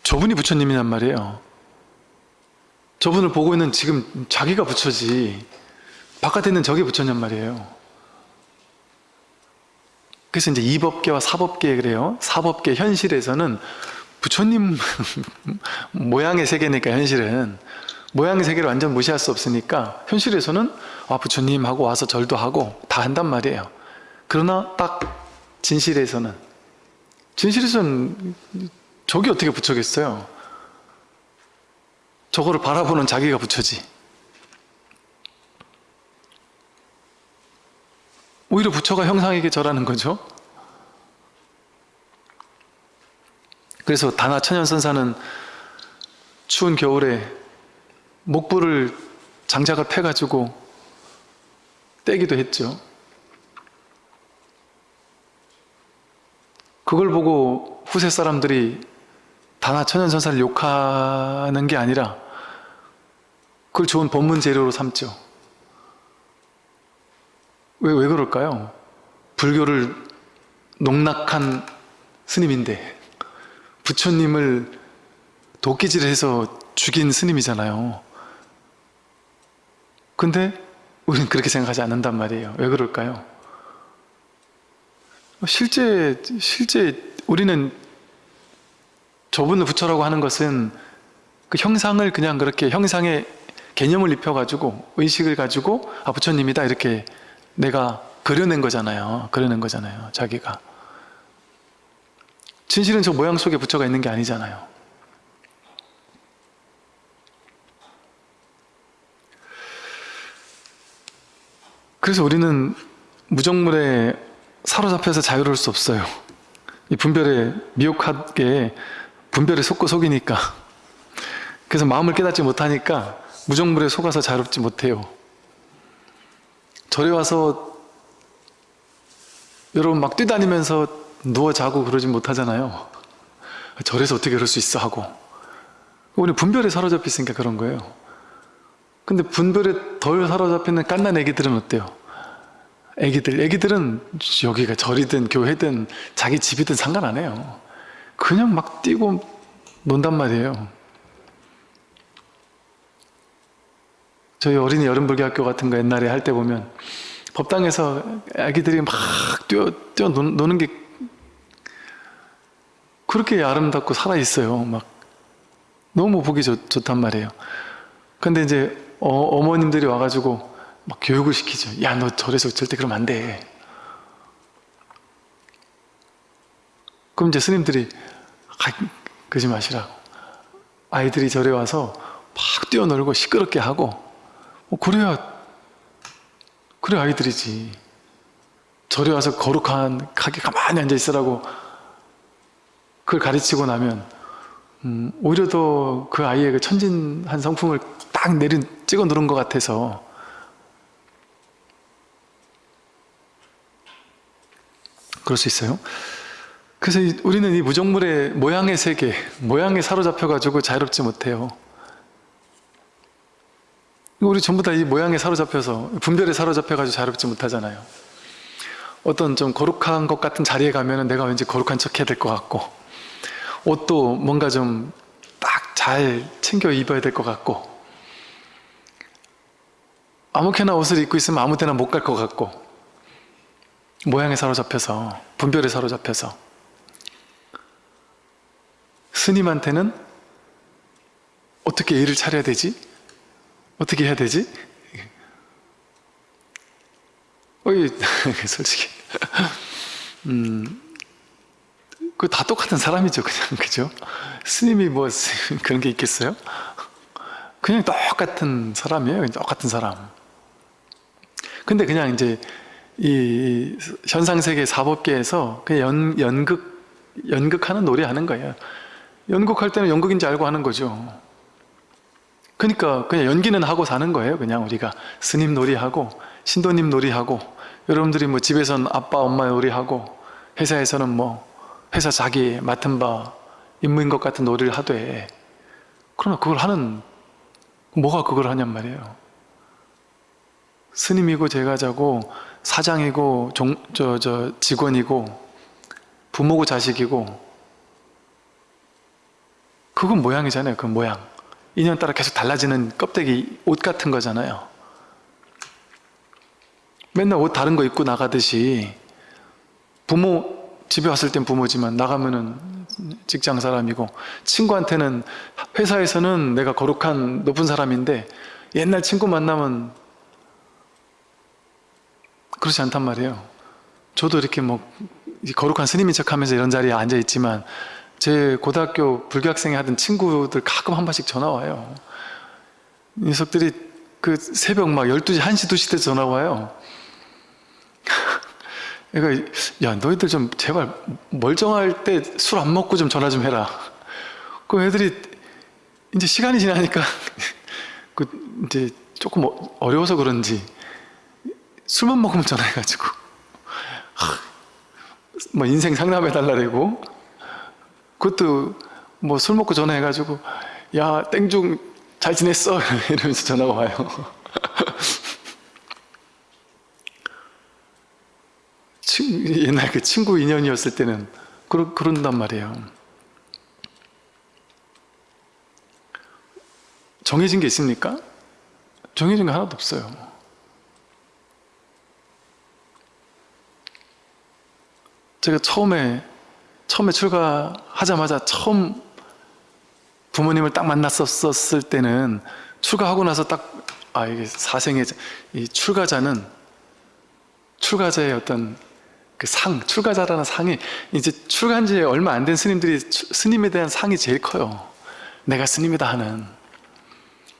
저분이 부처님이란 말이에요. 저분을 보고 있는 지금 자기가 부처지 바깥에 있는 저게 부처냔 말이에요. 그래서 이제 이법계와 사법계 그래요. 사법계 현실에서는 부처님 모양의 세계니까 현실은 모양의 세계를 완전 무시할 수 없으니까 현실에서는 아 부처님 하고 와서 절도 하고 다 한단 말이에요. 그러나 딱 진실에서는 진실에서는 저기 어떻게 부처겠어요? 저거를 바라보는 자기가 부처지. 오히려 부처가 형상에게 절하는 거죠. 그래서 다나 천연선사는 추운 겨울에 목불을 장작을 패가지고 떼기도 했죠. 그걸 보고 후세 사람들이 다나 천연선사를 욕하는 게 아니라 그걸 좋은 법문 재료로 삼죠. 왜, 왜 그럴까요? 불교를 농락한 스님인데 부처님을 도끼질해서 죽인 스님이잖아요. 근데 우리는 그렇게 생각하지 않는단 말이에요. 왜 그럴까요? 실제 실제 우리는 저분을 부처라고 하는 것은 그 형상을 그냥 그렇게 형상의 개념을 입혀가지고 의식을 가지고 아 부처님이다 이렇게 내가 그려낸 거잖아요. 그려낸 거잖아요. 자기가. 진실은 저 모양 속에 부처가 있는 게 아니잖아요. 그래서 우리는 무정물에 사로잡혀서 자유로울 수 없어요. 이 분별에 미혹하게 분별에 속고 속이니까 그래서 마음을 깨닫지 못하니까 무정물에 속아서 자유롭지 못해요. 절에 와서 여러분 막 뛰다니면서 누워 자고 그러지 못하잖아요. 절에서 어떻게 그럴 수 있어 하고 우리 분별에 사로잡혀 있으니까 그런 거예요. 근데 분별에 덜 사로잡히는 깐난 애기들은 어때요? 애기들, 애기들은 여기가 절이든 교회든 자기 집이든 상관 안 해요. 그냥 막 뛰고 논단 말이에요. 저희 어린이 여름불교학교 같은 거 옛날에 할 때 보면 법당에서 아기들이 막 뛰어, 뛰어 노는 게 그렇게 아름답고 살아있어요. 막 너무 보기 좋, 좋단 말이에요. 근데 이제 어, 어머님들이 와가지고 막 교육을 시키죠. 야, 너 절에서 절대 그러면 안 돼. 그럼 이제 스님들이 아, 그러지 마시라고. 아이들이 절에 와서 막 뛰어놀고 시끄럽게 하고 어, 그래야 그래 아이들이지. 절에 와서 거룩한 하게 가만히 앉아 있으라고 그걸 가르치고 나면 음, 오히려 더 그 아이의 그 천진한 성품을 딱 내린 찍어 누른 것 같아서 그럴 수 있어요. 그래서 우리는 이 무정물의 모양의 세계, 모양에 사로잡혀 가지고 자유롭지 못해요. 우리 전부 다 이 모양에 사로잡혀서 분별에 사로잡혀가지고 자유롭지 못하잖아요. 어떤 좀 거룩한 것 같은 자리에 가면은 내가 왠지 거룩한 척 해야 될 것 같고 옷도 뭔가 좀 딱 잘 챙겨 입어야 될 것 같고 아무렇게나 옷을 입고 있으면 아무 데나 못 갈 것 같고 모양에 사로잡혀서 분별에 사로잡혀서 스님한테는 어떻게 일을 차려야 되지? 어떻게 해야 되지? 어이, 솔직히. 음, 그 다 똑같은 사람이죠, 그냥, 그죠? 스님이 뭐, 그런 게 있겠어요? 그냥 똑같은 사람이에요, 똑같은 사람. 근데 그냥 이제, 이 현상세계 사법계에서 그냥 연, 연극, 연극하는 놀이 하는 거예요. 연극할 때는 연극인지 알고 하는 거죠. 그러니까 그냥 연기는 하고 사는 거예요. 그냥 우리가 스님 놀이하고 신도님 놀이하고 여러분들이 뭐 집에서는 아빠 엄마 놀이하고 회사에서는 뭐 회사 자기 맡은 바 임무인 것 같은 놀이를 하되 그러나 그걸 하는 뭐가 그걸 하냔 말이에요. 스님이고 제가 자고 사장이고 종, 저, 저 직원이고 부모고 자식이고 그건 모양이잖아요. 그 모양. 인연 따라 계속 달라지는 껍데기 옷 같은 거잖아요. 맨날 옷 다른 거 입고 나가듯이 부모 집에 왔을 땐 부모지만 나가면은 직장 사람이고 친구한테는 회사에서는 내가 거룩한 높은 사람인데 옛날 친구 만나면 그렇지 않단 말이에요. 저도 이렇게 뭐 거룩한 스님인 척하면서 이런 자리에 앉아 있지만 제 고등학교 불교학생이 하던 친구들 가끔 한 번씩 전화 와요. 녀석들이 그 새벽 막 12시, 1시, 2시 때 전화 와요. 그러니까 야 너희들 좀 제발 멀쩡할 때 술 안 먹고 좀 전화 좀 해라. 그 애들이 이제 시간이 지나니까 그 이제 조금 어- 어려워서 그런지 술만 먹으면 전화해가지고 뭐 인생 상담해 달라고 그것도 뭐 술 먹고 전화해가지고 야 땡중 잘 지냈어? 이러면서 전화가 와요. 친, 옛날 그 친구 인연이었을 때는 그러, 그런단 말이에요. 정해진 게 있습니까? 정해진 게 하나도 없어요. 제가 처음에 처음에 출가하자마자 처음 부모님을 딱 만났었을 때는 출가하고 나서 딱 아 이게 사생의 이 출가자는 출가자의 어떤 그 상, 출가자라는 상이 이제 출가한 지 얼마 안 된 스님들이 추- 스님에 대한 상이 제일 커요. 내가 스님이다 하는.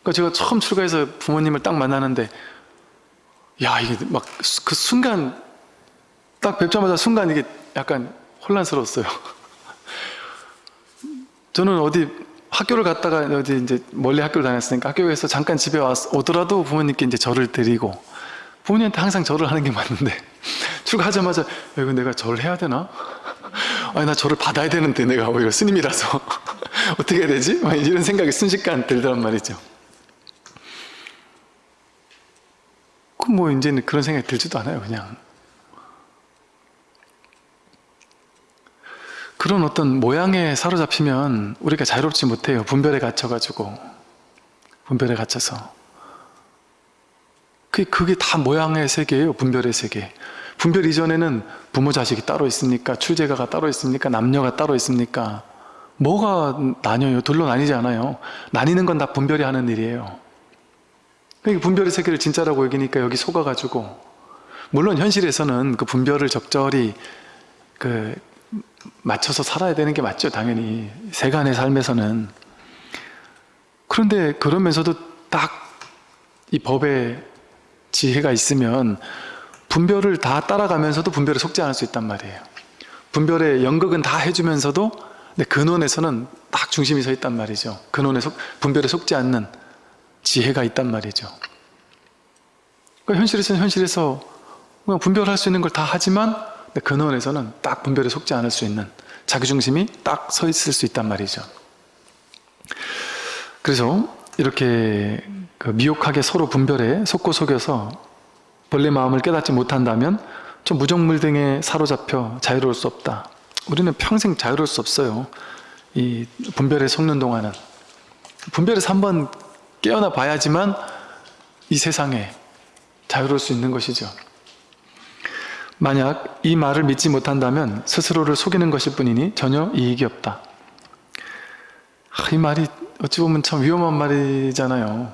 그러니까 제가 처음 출가해서 부모님을 딱 만나는데 야 이게 막 그 순간 딱 뵙자마자 순간 이게 약간 혼란스러웠어요. 저는 어디 학교를 갔다가 어디 이제 멀리 학교를 다녔으니까 학교에서 잠깐 집에 왔, 오더라도 부모님께 이제 절을 드리고 부모님한테 항상 절을 하는 게 맞는데 출가하자마자 야, 이거 내가 절을 해야 되나? 아니 나 절을 받아야 되는데 내가 오히려 스님이라서 어떻게 해야 되지? 막 이런 생각이 순식간 들더란 말이죠. 그뭐 이제는 그런 생각이 들지도 않아요 그냥 그런 어떤 모양에 사로잡히면 우리가 자유롭지 못해요. 분별에 갇혀가지고. 분별에 갇혀서. 그게, 그게 다 모양의 세계예요. 분별의 세계. 분별 이전에는 부모 자식이 따로 있습니까? 출제가가 따로 있습니까? 남녀가 따로 있습니까? 뭐가 나뉘어요? 둘로 나뉘지 않아요. 나뉘는 건 다 분별이 하는 일이에요. 그러니까 분별의 세계를 진짜라고 여기니까 여기 속아가지고 물론 현실에서는 그 분별을 적절히 그 맞춰서 살아야 되는 게 맞죠 당연히. 세간의 삶에서는. 그런데 그러면서도 딱 이 법에 지혜가 있으면 분별을 다 따라가면서도 분별에 속지 않을 수 있단 말이에요. 분별의 연극은 다 해주면서도 근데 근원에서는 딱 중심이 서 있단 말이죠. 근원에 속, 분별에 속지 않는 지혜가 있단 말이죠. 그러니까 현실에서는 현실에서 그냥 분별할 수 있는 걸 다 하지만 근데 근원에서는 딱 분별에 속지 않을 수 있는 자기중심이 딱 서 있을 수 있단 말이죠. 그래서 이렇게 그 미혹하게 서로 분별해 속고 속여서 본래 마음을 깨닫지 못한다면 좀 무정물등에 사로잡혀 자유로울 수 없다. 우리는 평생 자유로울 수 없어요. 이 분별에 속는 동안은 분별에서 한번 깨어나 봐야지만 이 세상에 자유로울 수 있는 것이죠. 만약 이 말을 믿지 못한다면 스스로를 속이는 것일 뿐이니 전혀 이익이 없다. 아, 이 말이 어찌 보면 참 위험한 말이잖아요.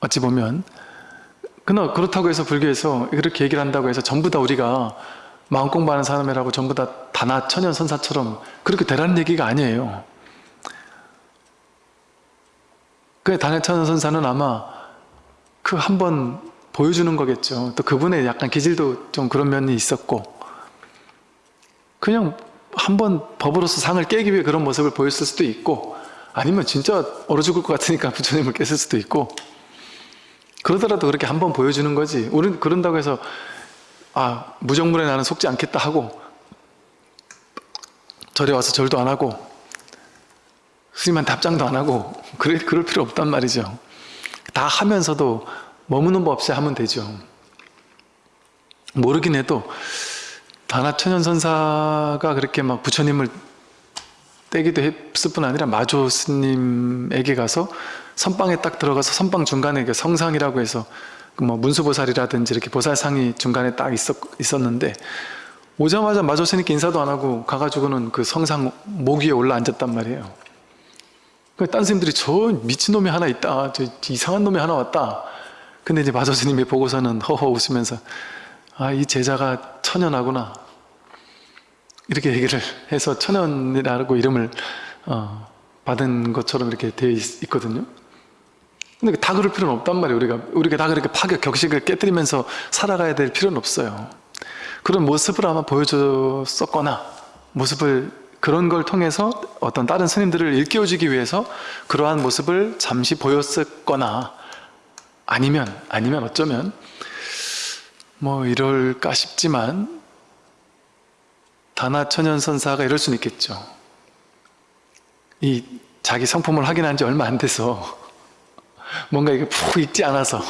어찌 보면 그러나 그렇다고 해서 불교에서 그렇게 얘기를 한다고 해서 전부 다 우리가 마음 공부하는 사람이라고 전부 다 다나 천연 선사처럼 그렇게 되라는 얘기가 아니에요. 그 다나 천연 선사는 아마 그 한 번 보여주는 거겠죠. 또 그분의 약간 기질도 좀 그런 면이 있었고. 그냥 한번 법으로서 상을 깨기 위해 그런 모습을 보였을 수도 있고 아니면 진짜 얼어 죽을 것 같으니까 부처님을 깼을 수도 있고. 그러더라도 그렇게 한번 보여주는 거지. 우리는 그런다고 해서 아 무정물에 나는 속지 않겠다 하고 절에 와서 절도 안 하고 스님한테 합장도 안 하고 그래, 그럴 필요 없단 말이죠. 다 하면서도 머무는 법 없이 하면 되죠 모르긴 해도 다나천연선사가 그렇게 막 부처님을 떼기도 했을 뿐 아니라 마조 스님에게 가서 선방에 딱 들어가서 선방 중간에 그 성상이라고 해서 그뭐 문수보살이라든지 이렇게 보살상이 중간에 딱 있었, 있었는데 오자마자 마조 스님께 인사도 안 하고 가가지고는 그 성상 목 위에 올라 앉았단 말이에요. 그딴 스님들이 저 미친놈이 하나 있다. 저 이상한 놈이 하나 왔다. 근데 이제 마조 스님이 보고서는 허허 웃으면서 아 이 제자가 천연하구나. 이렇게 얘기를 해서 천연이라고 이름을 어, 받은 것처럼 이렇게 되어 있, 있거든요. 근데 다 그럴 필요는 없단 말이에요. 우리가 우리가 다 그렇게 파격 격식을 깨뜨리면서 살아가야 될 필요는 없어요. 그런 모습을 아마 보여줬었거나 모습을 그런 걸 통해서 어떤 다른 스님들을 일깨워주기 위해서 그러한 모습을 잠시 보였었거나 아니면 아니면 어쩌면 뭐 이럴까 싶지만 다나 천연선사가 이럴 수는 있겠죠. 이 자기 성품을 확인한 지 얼마 안 돼서 뭔가 이게 푹 익지 않아서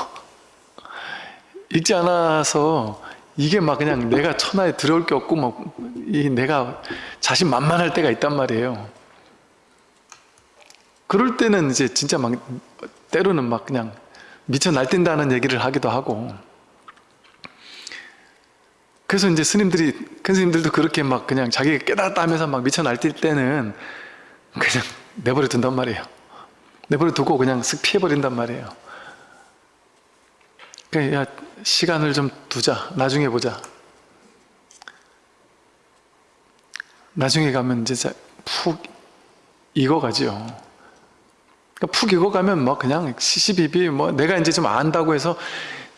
익지 않아서 이게 막 그냥 내가 천하에 들어올 게 없고 막 이 내가 자신 만만할 때가 있단 말이에요. 그럴 때는 이제 진짜 막 때로는 막 그냥 미쳐 날뛴다는 얘기를 하기도 하고 그래서 이제 스님들이 큰 스님들도 그렇게 막 그냥 자기가 깨달았다 하면서 막 미쳐 날뛸 때는 그냥 내버려 둔단 말이에요. 내버려 두고 그냥 쓱 피해버린단 말이에요. 그러니까 야, 시간을 좀 두자. 나중에 보자. 나중에 가면 이제 푹 익어가지요. 그러니까 푹 익어가면 뭐 그냥 시시비비 뭐 내가 이제 좀 안다고 해서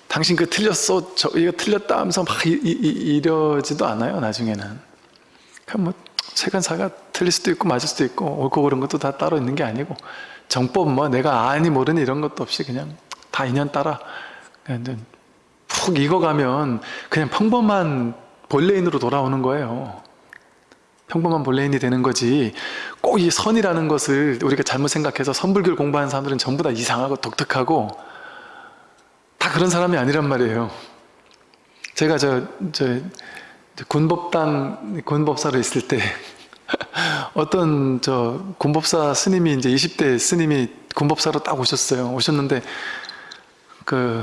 당신 그 틀렸어, 저 이거 틀렸다 하면서 막 이, 이, 이러지도 않아요. 나중에는. 그냥 뭐 세간사가 틀릴 수도 있고 맞을 수도 있고 옳고 그른 것도 다 따로 있는 게 아니고 정법 뭐 내가 아니 모르니 이런 것도 없이 그냥 다 인연 따라 그냥 푹 익어가면 그냥 평범한 본래인으로 돌아오는 거예요. 평범한 본래인이 되는 거지 꼭 이 선이라는 것을 우리가 잘못 생각해서 선불교를 공부하는 사람들은 전부 다 이상하고 독특하고 다 그런 사람이 아니란 말이에요. 제가 저, 저 군법당 군법사로 있을 때 어떤 저 군법사 스님이 이제 20대 스님이 군법사로 딱 오셨어요. 오셨는데 그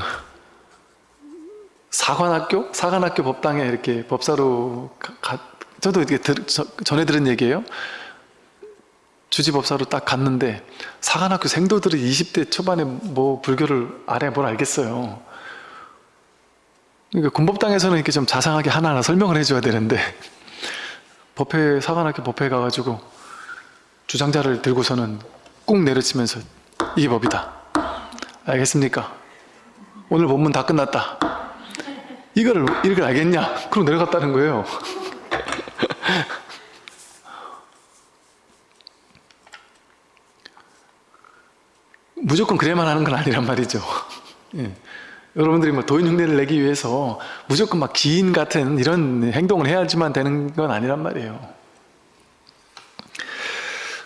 사관학교 사관학교 법당에 이렇게 법사로 가, 가, 저도 이렇게 들, 저, 전에 들은 얘기예요. 주지법사로 딱 갔는데 사관학교 생도들이 20대 초반에 뭐 불교를 아래 뭘 알겠어요. 그러니까 군법당에서는 이렇게 좀 자상하게 하나하나 설명을 해줘야 되는데 법회 사관학교 법회에 가가지고 주장자를 들고서는 꾹 내려치면서 이게 법이다. 알겠습니까? 오늘 본문 다 끝났다. 이거를 이걸 알겠냐? 그럼 내려갔다는 거예요. 무조건 그래야만 하는 건 아니란 말이죠. 예. 여러분들이 뭐 도인 흉내를 내기 위해서 무조건 막 기인 같은 이런 행동을 해야지만 되는 건 아니란 말이에요.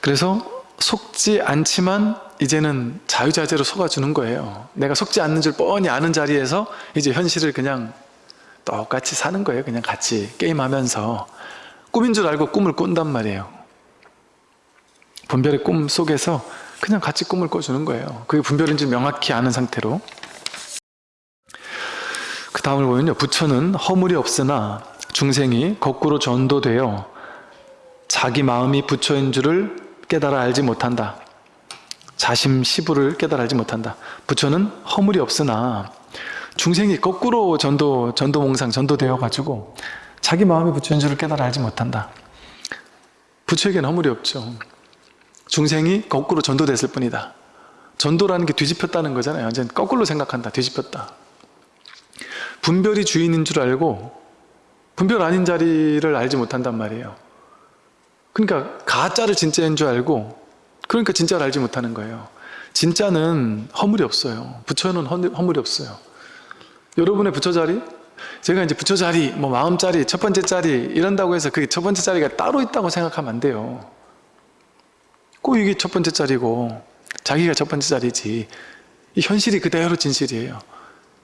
그래서 속지 않지만 이제는 자유자재로 속아주는 거예요 내가 속지 않는 줄 뻔히 아는 자리에서 이제 현실을 그냥 똑같이 사는 거예요 그냥 같이 게임하면서 꿈인 줄 알고 꿈을 꾼단 말이에요 분별의 꿈 속에서 그냥 같이 꿈을 꿔주는 거예요. 그게 분별인 줄 명확히 아는 상태로. 그 다음을 보면요. 부처는 허물이 없으나 중생이 거꾸로 전도되어 자기 마음이 부처인 줄을 깨달아 알지 못한다. 자심 시부를 깨달아 알지 못한다. 부처는 허물이 없으나 중생이 거꾸로 전도, 전도몽상, 전도되어 가지고 자기 마음이 부처인 줄을 깨달아 알지 못한다. 부처에게는 허물이 없죠 중생이 거꾸로 전도됐을 뿐이다. 전도라는 게 뒤집혔다는 거잖아요. 완전 거꾸로 생각한다. 뒤집혔다. 분별이 주인인 줄 알고 분별 아닌 자리를 알지 못한단 말이에요. 그러니까 가짜를 진짜인 줄 알고 그러니까 진짜를 알지 못하는 거예요. 진짜는 허물이 없어요. 부처는 허- 허물이 없어요. 여러분의 부처 자리? 제가 이제 부처 자리, 뭐 마음 자리, 첫 번째 자리 이런다고 해서 그게 첫 번째 자리가 따로 있다고 생각하면 안 돼요 꼭 이게 첫 번째 자리고 자기가 첫 번째 자리지. 이 현실이 그대로 진실이에요.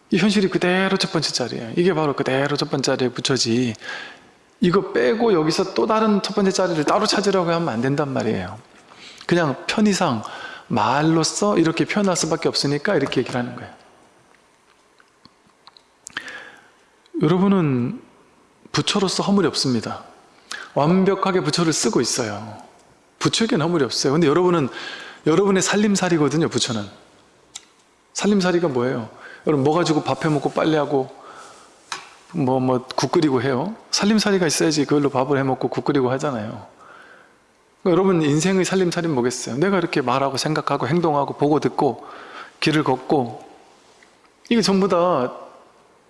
이 현실이 그대로 첫 번째 자리예요. 이게 바로 그대로 첫 번째 자리에 붙여지. 이거 빼고 여기서 또 다른 첫 번째 자리를 따로 찾으려고 하면 안 된단 말이에요. 그냥 편의상 말로써 이렇게 표현할 수밖에 없으니까 이렇게 얘기를 하는 거예요. 여러분은 부처로서 허물이 없습니다. 완벽하게 부처를 쓰고 있어요 부처에게는 허물이 없어요. 근데 여러분은 여러분의 살림살이거든요 부처는. 살림살이가 뭐예요? 여러분 뭐 가지고 밥 해 먹고 빨래하고 뭐 뭐 국 끓이고 해요? 살림살이가 있어야지 그걸로 밥을 해 먹고 국 끓이고 하잖아요. 그러니까 여러분 인생의 살림살이는 뭐겠어요? 내가 이렇게 말하고 생각하고 행동하고 보고 듣고 길을 걷고 이게 전부 다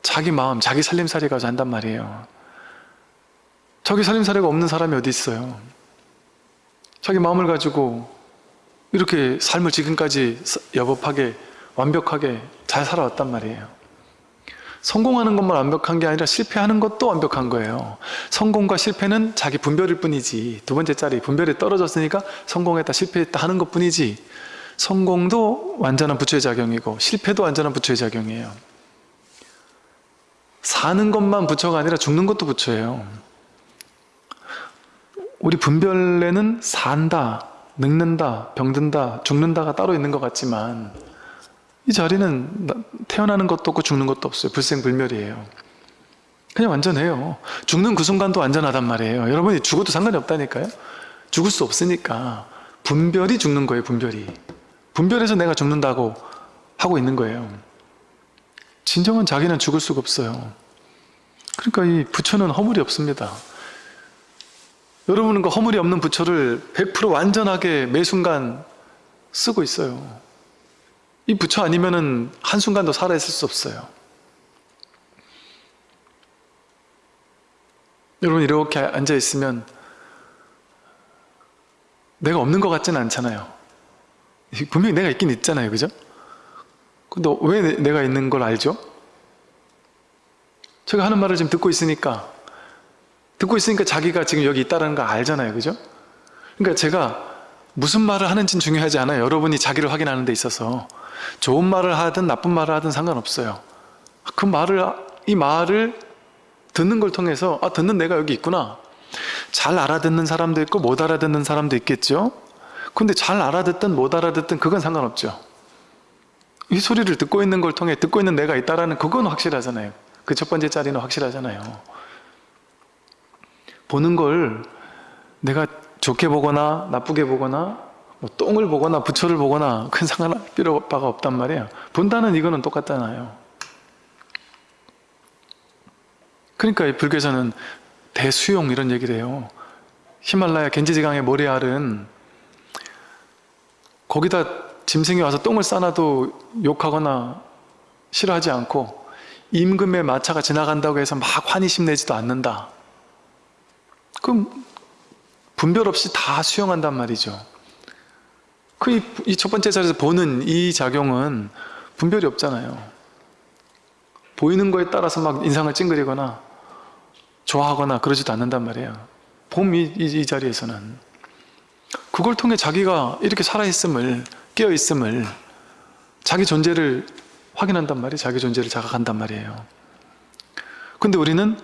자기 마음, 자기 살림살이 가지고 한단 말이에요. 자기 살림살이가 없는 사람이 어디 있어요 자기 마음을 가지고 이렇게 삶을 지금까지 여법하게 완벽하게 잘 살아왔단 말이에요. 성공하는 것만 완벽한 게 아니라 실패하는 것도 완벽한 거예요. 성공과 실패는 자기 분별일 뿐이지. 두 번째 짜리 분별이 떨어졌으니까 성공했다 실패했다 하는 것 뿐이지. 성공도 완전한 부처의 작용이고 실패도 완전한 부처의 작용이에요. 사는 것만 부처가 아니라 죽는 것도 부처예요 우리 분별에는 산다, 늙는다, 병든다, 죽는다가 따로 있는 것 같지만 이 자리는 태어나는 것도 없고 죽는 것도 없어요. 불생불멸이에요. 그냥 완전해요. 죽는 그 순간도 완전하단 말이에요. 여러분이 죽어도 상관이 없다니까요. 죽을 수 없으니까 분별이 죽는 거예요. 분별이. 분별해서 내가 죽는다고 하고 있는 거예요. 진정한 자기는 죽을 수가 없어요. 그러니까 이 부처는 허물이 없습니다. 여러분은 그 허물이 없는 부처를 100% 완전하게 매 순간 쓰고 있어요. 이 부처 아니면은 한순간도 살아있을 수 없어요. 여러분 이렇게 앉아 있으면 내가 없는 것 같지는 않잖아요. 분명히 내가 있긴 있잖아요. 그죠? 근데 왜 내- 내가 있는 걸 알죠? 제가 하는 말을 지금 듣고 있으니까 듣고 있으니까 자기가 지금 여기 있다는 거 알잖아요. 그죠? 그러니까 제가 무슨 말을 하는지는 중요하지 않아요. 여러분이 자기를 확인하는 데 있어서 좋은 말을 하든 나쁜 말을 하든 상관없어요. 그 말을 이 말을 듣는 걸 통해서 아 듣는 내가 여기 있구나. 잘 알아듣는 사람도 있고 못 알아듣는 사람도 있겠죠. 근데 잘 알아듣든 못 알아듣든 그건 상관없죠. 이 소리를 듣고 있는 걸 통해 듣고 있는 내가 있다라는 그건 확실하잖아요. 그 첫 번째 자리는 확실하잖아요. 보는 걸 내가 좋게 보거나 나쁘게 보거나 뭐 똥을 보거나 부처를 보거나 큰 상관할 필요가 없단 말이에요. 본다는 이거는 똑같잖아요. 그러니까 이 불교에서는 대수용 이런 얘기를 해요. 히말라야 겐지지강의 모래알은 거기다 짐승이 와서 똥을 싸놔도 욕하거나 싫어하지 않고 임금의 마차가 지나간다고 해서 막 환희심 내지도 않는다. 그럼 분별 없이 다 수용한단 말이죠. 그이첫 번째 자리에서 보는 이 작용은 분별이 없잖아요. 보이는 거에 따라서 막 인상을 찡그리거나 좋아하거나 그러지도 않는단 말이에요. 봄이이 자리에서는 그걸 통해 자기가 이렇게 살아있음을 깨어있음을 자기 존재를 확인한단 말이에요 자기 존재를 자각한단 말이에요 근데 우리는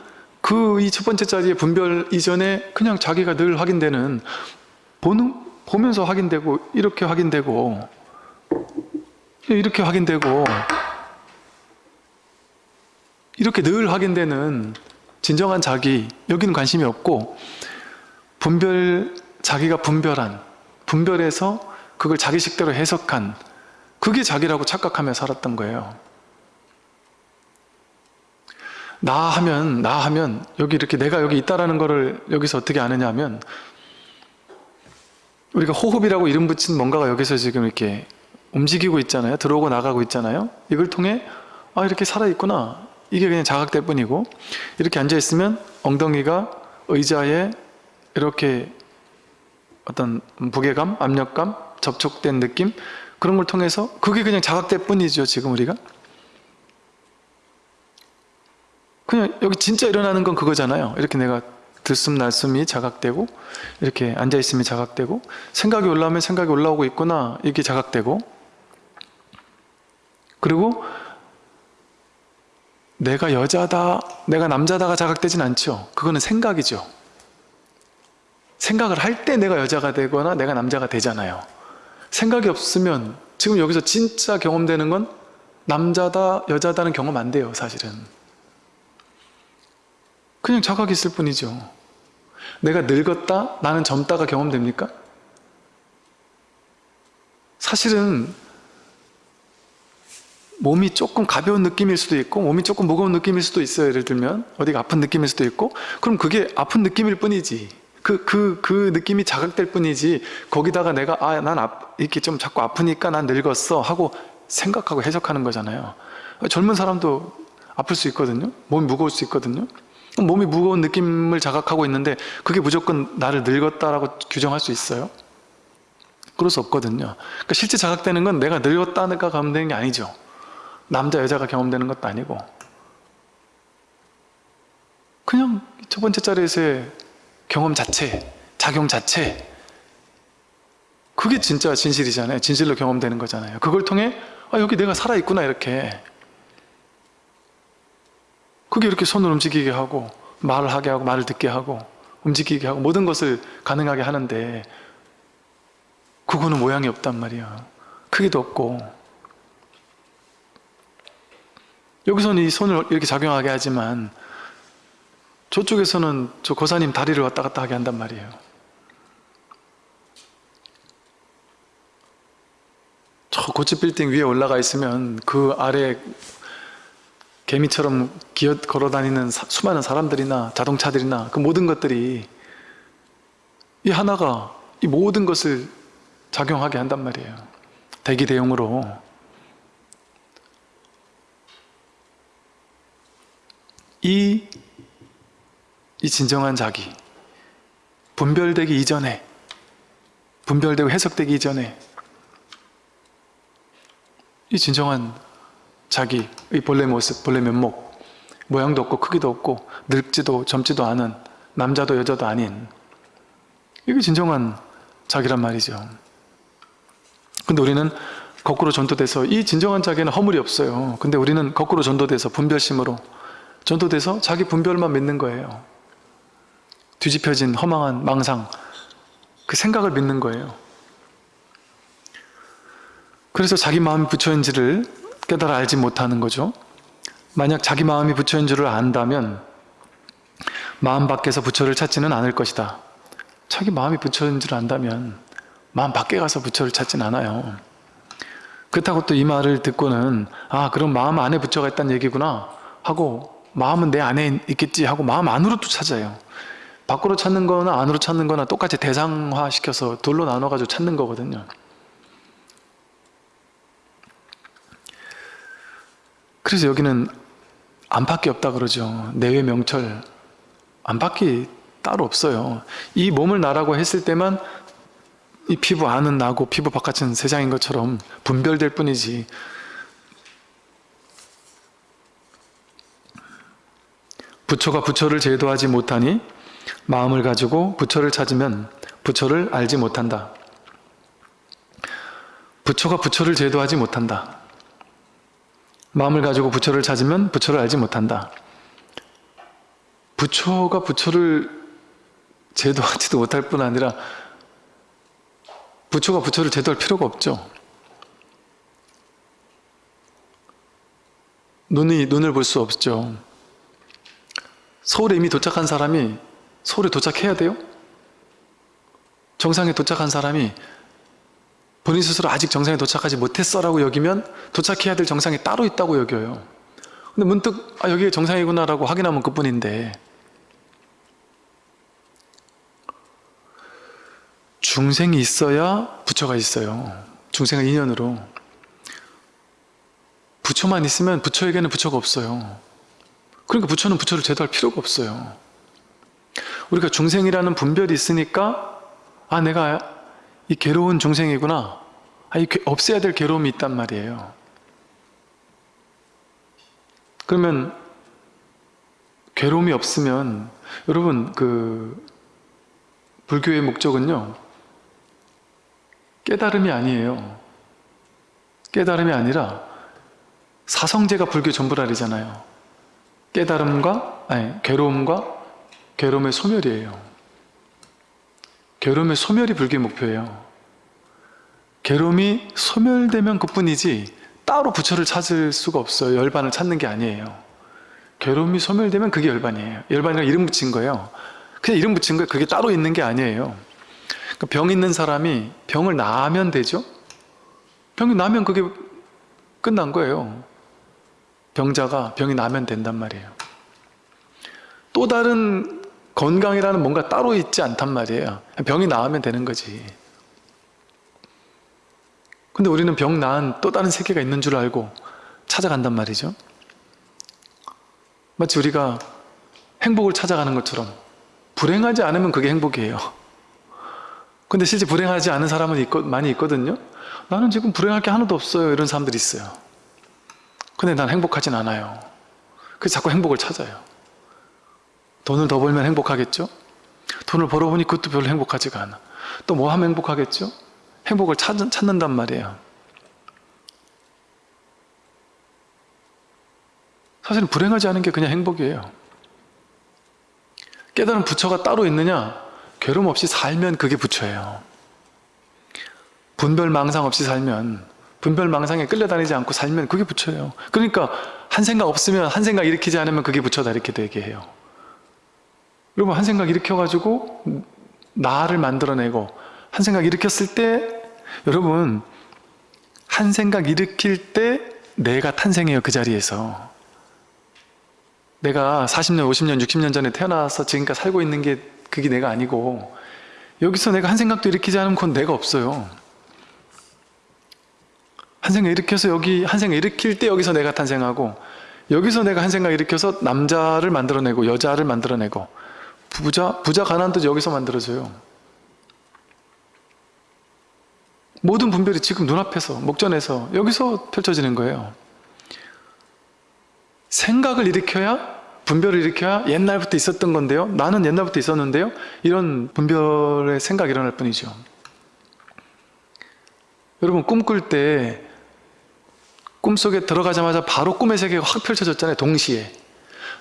그 이 첫 번째 자리의 분별 이전에 그냥 자기가 늘 확인되는 보는, 보면서 확인되고 이렇게 확인되고 이렇게 확인되고 이렇게 늘 확인되는 진정한 자기 여기는 관심이 없고 분별 자기가 분별한 분별해서 그걸 자기식대로 해석한 그게 자기라고 착각하며 살았던 거예요 나 하면 나 하면 여기 이렇게 내가 여기 있다라는 거를 여기서 어떻게 아느냐 하면 우리가 호흡이라고 이름 붙인 뭔가가 여기서 지금 이렇게 움직이고 있잖아요. 들어오고 나가고 있잖아요. 이걸 통해 아 이렇게 살아있구나. 이게 그냥 자각될 뿐이고 이렇게 앉아있으면 엉덩이가 의자에 이렇게 어떤 무게감, 압력감, 접촉된 느낌 그런 걸 통해서 그게 그냥 자각될 뿐이죠 지금 우리가 그냥 여기 진짜 일어나는 건 그거잖아요. 이렇게 내가 들숨 날숨이 자각되고 이렇게 앉아있음이 자각되고 생각이 올라오면 생각이 올라오고 있구나 이게 자각되고. 그리고 내가 여자다 내가 남자다가 자각되진 않죠. 그거는 생각이죠. 생각을 할 때 내가 여자가 되거나 내가 남자가 되잖아요. 생각이 없으면 지금 여기서 진짜 경험되는 건 남자다 여자다는 경험 안 돼요 사실은 그냥 자각이 있을 뿐이죠. 내가 늙었다? 나는 젊다가 경험됩니까? 사실은 몸이 조금 가벼운 느낌일 수도 있고 몸이 조금 무거운 느낌일 수도 있어요. 예를 들면 어디가 아픈 느낌일 수도 있고. 그럼 그게 아픈 느낌일 뿐이지. 그, 그, 그 느낌이 자각될 뿐이지. 거기다가 내가 아난 이렇게 좀 자꾸 아프니까 난 늙었어 하고 생각하고 해석하는 거잖아요. 젊은 사람도 아플 수 있거든요. 몸이 무거울 수 있거든요 몸이 무거운 느낌을 자각하고 있는데 그게 무조건 나를 늙었다라고 규정할 수 있어요? 그럴 수 없거든요. 그러니까 실제 자각되는 건 내가 늙었다니까 경험되는 게 아니죠. 남자 여자가 경험되는 것도 아니고. 그냥 첫 번째 자리에서의 경험 자체 작용 자체 그게 진짜 진실이잖아요. 진실로 경험되는 거잖아요. 그걸 통해 아 여기 내가 살아있구나 이렇게 그게 이렇게 손을 움직이게 하고 말을 하게 하고 말을 듣게 하고 움직이게 하고 모든 것을 가능하게 하는데 그거는 모양이 없단 말이야. 크기도 없고. 여기서는 이 손을 이렇게 작용하게 하지만 저쪽에서는 저 고사님 다리를 왔다 갔다 하게 한단 말이에요. 저 고층 빌딩 위에 올라가 있으면 그 아래 개미처럼 기어 걸어다니는 사, 수많은 사람들이나 자동차들이나 그 모든 것들이 이 하나가 이 모든 것을 작용하게 한단 말이에요. 대기 대용으로. 이, 이 진정한 자기 분별되기 이전에 분별되고 해석되기 이전에 이 진정한 자기의 본래 모습, 본래 면목 모양도 없고 크기도 없고 늙지도 젊지도 않은 남자도 여자도 아닌 이게 진정한 자기란 말이죠. 근데 우리는 거꾸로 전도돼서 이 진정한 자기는 허물이 없어요. 근데 우리는 거꾸로 전도돼서 분별심으로 전도돼서 자기 분별만 믿는 거예요. 뒤집혀진 허망한 망상 그 생각을 믿는 거예요. 그래서 자기 마음이 부처인지를 깨달아 알지 못하는 거죠. 만약 자기 마음이 부처인 줄을 안다면 마음 밖에서 부처를 찾지는 않을 것이다. 자기 마음이 부처인 줄 안다면 마음 밖에 가서 부처를 찾진 않아요. 그렇다고 또 이 말을 듣고는 아 그럼 마음 안에 부처가 있다는 얘기구나 하고 마음은 내 안에 있겠지 하고 마음 안으로 또 찾아요. 밖으로 찾는 거나 안으로 찾는 거나 똑같이 대상화시켜서 둘로 나눠가지고 찾는 거거든요. 그래서 여기는 안팎이 없다 그러죠. 내외 명철 안팎이 따로 없어요. 이 몸을 나라고 했을 때만 이 피부 안은 나고 피부 바깥은 세상인 것처럼 분별될 뿐이지 부처가 부처를 제도하지 못하니 마음을 가지고 부처를 찾으면 부처를 알지 못한다. 부처가 부처를 제도하지 못한다. 마음을 가지고 부처를 찾으면 부처를 알지 못한다. 부처가 부처를 제도하지도 못할 뿐 아니라 부처가 부처를 제도할 필요가 없죠. 눈이 눈을 볼 수 없죠. 서울에 이미 도착한 사람이 서울에 도착해야 돼요? 정상에 도착한 사람이 본인 스스로 아직 정상에 도착하지 못했어라고 여기면 도착해야 될 정상이 따로 있다고 여겨요. 근데 문득 아 여기가 정상이구나라고 확인하면 그뿐인데 중생이 있어야 부처가 있어요. 중생의 인연으로 부처만 있으면 부처에게는 부처가 없어요. 그러니까 부처는 부처를 제도할 필요가 없어요. 우리가 중생이라는 분별이 있으니까 아 내가 이 괴로운 중생이구나 아, 이 괴- 없애야 될 괴로움이 있단 말이에요. 그러면 괴로움이 없으면 여러분 그 불교의 목적은요 깨달음이 아니에요. 깨달음이 아니라 사성제가 불교 전부라리잖아요. 깨달음과 아니 괴로움과 괴로움의 소멸이에요. 괴로움의 소멸이 불교의 목표예요. 괴로움이 소멸되면 그뿐이지 따로 부처를 찾을 수가 없어요. 열반을 찾는 게 아니에요. 괴로움이 소멸되면 그게 열반이에요. 열반이라 이름 붙인 거예요. 그냥 이름 붙인 거예요. 그게 따로 있는 게 아니에요. 그러니까 병 있는 사람이 병을 나으면 되죠? 병이 나면 그게 끝난 거예요. 병자가 병이 나면 된단 말이에요. 또 다른 건강이라는 뭔가 따로 있지 않단 말이에요. 병이 나으면 되는 거지. 근데 우리는 병 나은 또 다른 세계가 있는 줄 알고 찾아간단 말이죠. 마치 우리가 행복을 찾아가는 것처럼 불행하지 않으면 그게 행복이에요. 근데 실제 불행하지 않은 사람은 있거, 많이 있거든요. 나는 지금 불행할 게 하나도 없어요. 이런 사람들이 있어요. 근데 난 행복하진 않아요. 그래서 자꾸 행복을 찾아요. 돈을 더 벌면 행복하겠죠? 돈을 벌어보니 그것도 별로 행복하지가 않아. 또 뭐 하면 행복하겠죠? 행복을 찾, 찾는단 말이에요. 사실은 불행하지 않은 게 그냥 행복이에요. 깨달은 부처가 따로 있느냐? 괴로움 없이 살면 그게 부처예요. 분별망상 없이 살면 분별망상에 끌려다니지 않고 살면 그게 부처예요. 그러니까 한 생각 없으면 한 생각 일으키지 않으면 그게 부처다 이렇게 되게 해요. 여러분 한 생각 일으켜가지고 나를 만들어내고 한 생각 일으켰을 때 여러분 한 생각 일으킬 때 내가 탄생해요 그 자리에서. 내가 40년, 50년, 60년 전에 태어나서 지금까지 살고 있는 게 그게 내가 아니고 여기서 내가 한 생각도 일으키지 않으면 그건 내가 없어요. 한 생각 일으켜서 여기 한 생각 일으킬 때 여기서 내가 탄생하고 여기서 내가 한 생각 일으켜서 남자를 만들어내고 여자를 만들어내고 부자, 부자 가난도 여기서 만들어져요. 모든 분별이 지금 눈앞에서 목전에서 여기서 펼쳐지는 거예요. 생각을 일으켜야 분별을 일으켜야 옛날부터 있었던 건데요. 나는 옛날부터 있었는데요. 이런 분별의 생각이 일어날 뿐이죠. 여러분 꿈 꿀 때 꿈속에 들어가자마자 바로 꿈의 세계가 확 펼쳐졌잖아요 동시에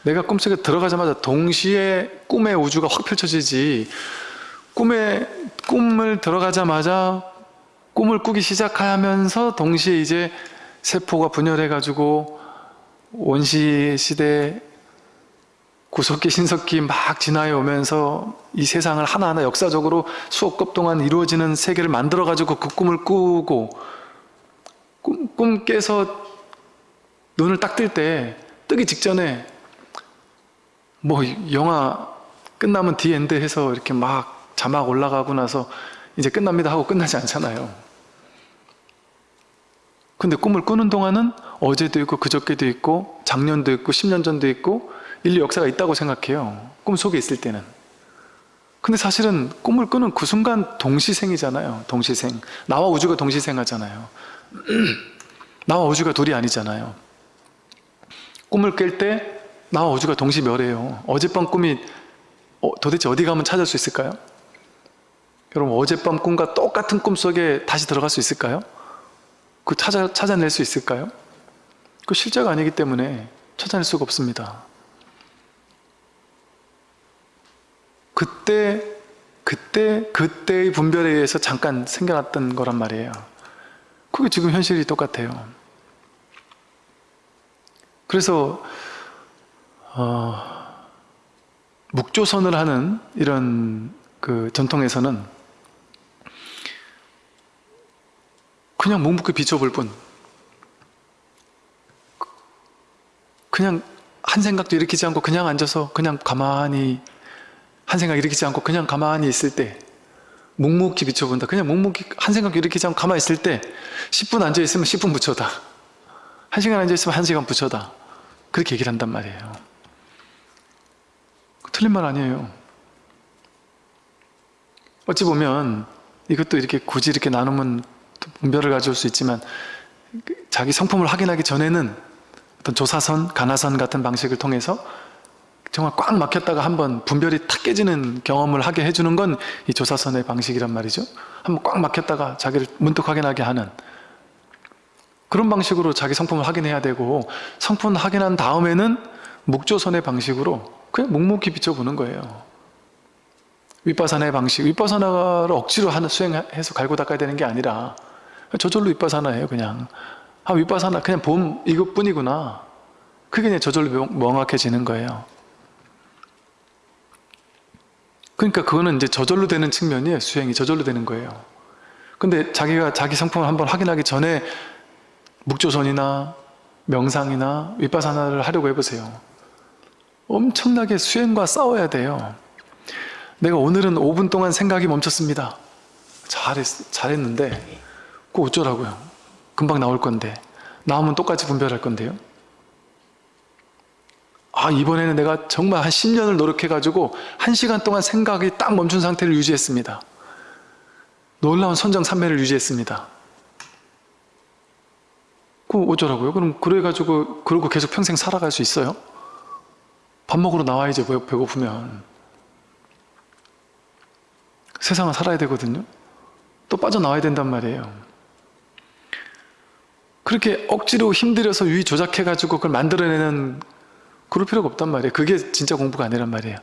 내가 꿈속에 들어가자마자 동시에 꿈의 우주가 확 펼쳐지지. 꿈에 꿈을 들어가자마자 꿈을 꾸기 시작하면서 동시에 이제 세포가 분열해 가지고 원시 시대 구석기 신석기 막 지나해 오면서 이 세상을 하나하나 역사적으로 수억 급 동안 이루어지는 세계를 만들어 가지고 그 꿈을 꾸고 꿈, 꿈 깨서 눈을 딱 뜰 때 뜨기 직전에 뭐 영화 끝나면 The End 해서 이렇게 막 자막 올라가고 나서 이제 끝납니다 하고 끝나지 않잖아요. 근데 꿈을 꾸는 동안은 어제도 있고 그저께도 있고 작년도 있고 10년 전도 있고 인류 역사가 있다고 생각해요. 꿈속에 있을 때는. 근데 사실은 꿈을 꾸는 그 순간 동시생이잖아요 동시생. 나와 우주가 동시생하잖아요. 나와 우주가 둘이 아니잖아요. 꿈을 깰 때 나와 우주가 동시멸해요 어젯밤 꿈이 어, 도대체 어디 가면 찾을 수 있을까요? 여러분 어젯밤 꿈과 똑같은 꿈 속에 다시 들어갈 수 있을까요? 그 찾아, 찾아낼 수 있을까요? 그 실제가 아니기 때문에 찾아낼 수가 없습니다. 그때 그때 그때의 분별에 의해서 잠깐 생겨났던 거란 말이에요. 그게 지금 현실이 똑같아요. 그래서 어, 묵조선을 하는 이런 그 전통에서는 그냥 묵묵히 비춰볼 뿐 그냥 한 생각도 일으키지 않고 그냥 앉아서 그냥 가만히 한 생각 일으키지 않고 그냥 가만히 있을 때 묵묵히 비춰본다. 그냥 묵묵히 한 생각 일으키지 않고 가만히 있을 때 10분 앉아있으면 10분 붙여다. 1시간 앉아있으면 1시간 붙여다. 그렇게 얘기를 한단 말이에요 틀린 말 아니에요 어찌 보면 이것도 이렇게 굳이 이렇게 나누면 또 분별을 가져올 수 있지만 자기 성품을 확인하기 전에는 어떤 조사선, 가나선 같은 방식을 통해서 정말 꽉 막혔다가 한번 분별이 탁 깨지는 경험을 하게 해주는 건 이 조사선의 방식이란 말이죠. 한번 꽉 막혔다가 자기를 문득 확인하게 하는 그런 방식으로 자기 성품을 확인해야 되고 성품 확인한 다음에는 묵조선의 방식으로 그냥 묵묵히 비춰보는 거예요. 윗바사나의 방식, 윗바사나를 억지로 수행해서 갈고 닦아야 되는 게 아니라 저절로 윗바사나예요 그냥. 아 윗바사나 그냥 봄 이것뿐이구나. 그게 그냥 저절로 명확해지는 거예요. 그러니까 그거는 이제 저절로 되는 측면이에요 수행이. 저절로 되는 거예요. 근데 자기가 자기 성품을 한번 확인하기 전에 묵조선이나 명상이나 윗바사나를 하려고 해보세요 엄청나게 수행과 싸워야 돼요. 내가 오늘은 5분 동안 생각이 멈췄습니다. 잘했, 잘했는데 그 어쩌라고요? 금방 나올 건데. 나오면 똑같이 분별할 건데요. 아 이번에는 내가 정말 한 10년을 노력해가지고 1시간 동안 생각이 딱 멈춘 상태를 유지했습니다. 놀라운 선정산매를 유지했습니다. 그 어쩌라고요? 그럼 그래가지고 그러고 계속 평생 살아갈 수 있어요? 밥 먹으러 나와야지 배고프면 세상은 살아야 되거든요. 또 빠져나와야 된단 말이에요. 그렇게 억지로 힘들여서 유의 조작해 가지고 그걸 만들어내는 그럴 필요가 없단 말이에요. 그게 진짜 공부가 아니란 말이에요.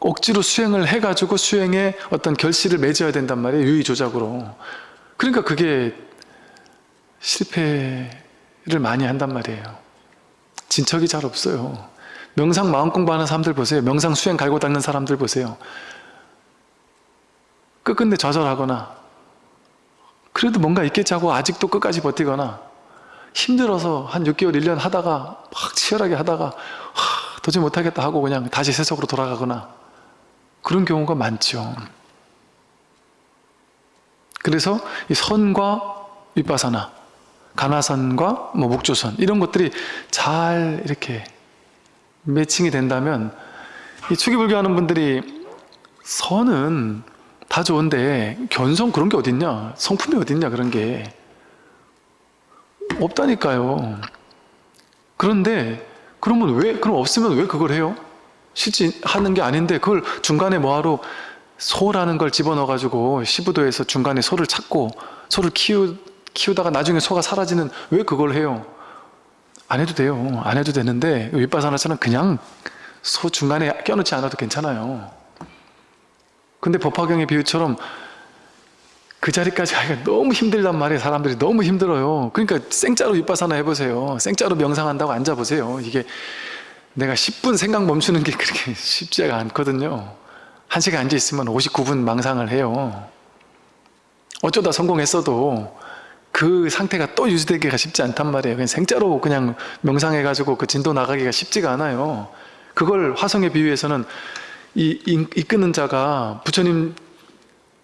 억지로 수행을 해 가지고 수행에 어떤 결실을 맺어야 된단 말이에요 유의 조작으로. 그러니까 그게 실패를 많이 한단 말이에요 진척이 잘 없어요. 명상 마음 공부하는 사람들 보세요. 명상 수행 갈고 닦는 사람들 보세요. 끝끝내 좌절하거나 그래도 뭔가 있겠지 하고 아직도 끝까지 버티거나 힘들어서 한 6개월, 1년 하다가 막 치열하게 하다가 하, 도저히 못하겠다 하고 그냥 다시 세속으로 돌아가거나 그런 경우가 많죠. 그래서 이 선과 윗바사나, 가나선과 뭐 목조선 이런 것들이 잘 이렇게 매칭이 된다면 이 추기불교 하는 분들이 선은 다 좋은데 견성 그런 게 어딨냐? 성품이 어딨냐? 그런 게 없다니까요. 그런데 그러면 왜 그럼 없으면 왜 그걸 해요? 실제 하는 게 아닌데 그걸 중간에 뭐하러 소라는 걸 집어넣어 가지고 시부도에서 중간에 소를 찾고 소를 키우, 키우다가 나중에 소가 사라지는 왜 그걸 해요? 안 해도 돼요. 안 해도 되는데 윗바사나처럼 그냥 소 중간에 껴놓지 않아도 괜찮아요. 근데 법화경의 비유처럼 그 자리까지 가기가 너무 힘들단 말이에요. 사람들이 너무 힘들어요. 그러니까 생짜로 윗바사나 해보세요. 생짜로 명상한다고 앉아보세요. 이게 내가 10분 생각 멈추는 게 그렇게 쉽지가 않거든요. 한 시간 앉아있으면 59분 망상을 해요. 어쩌다 성공했어도 그 상태가 또 유지되기가 쉽지 않단 말이에요. 그냥 생짜로 그냥 명상해가지고 그 진도 나가기가 쉽지가 않아요. 그걸 화성에 비유해서는 이, 이 이끄는 자가 부처님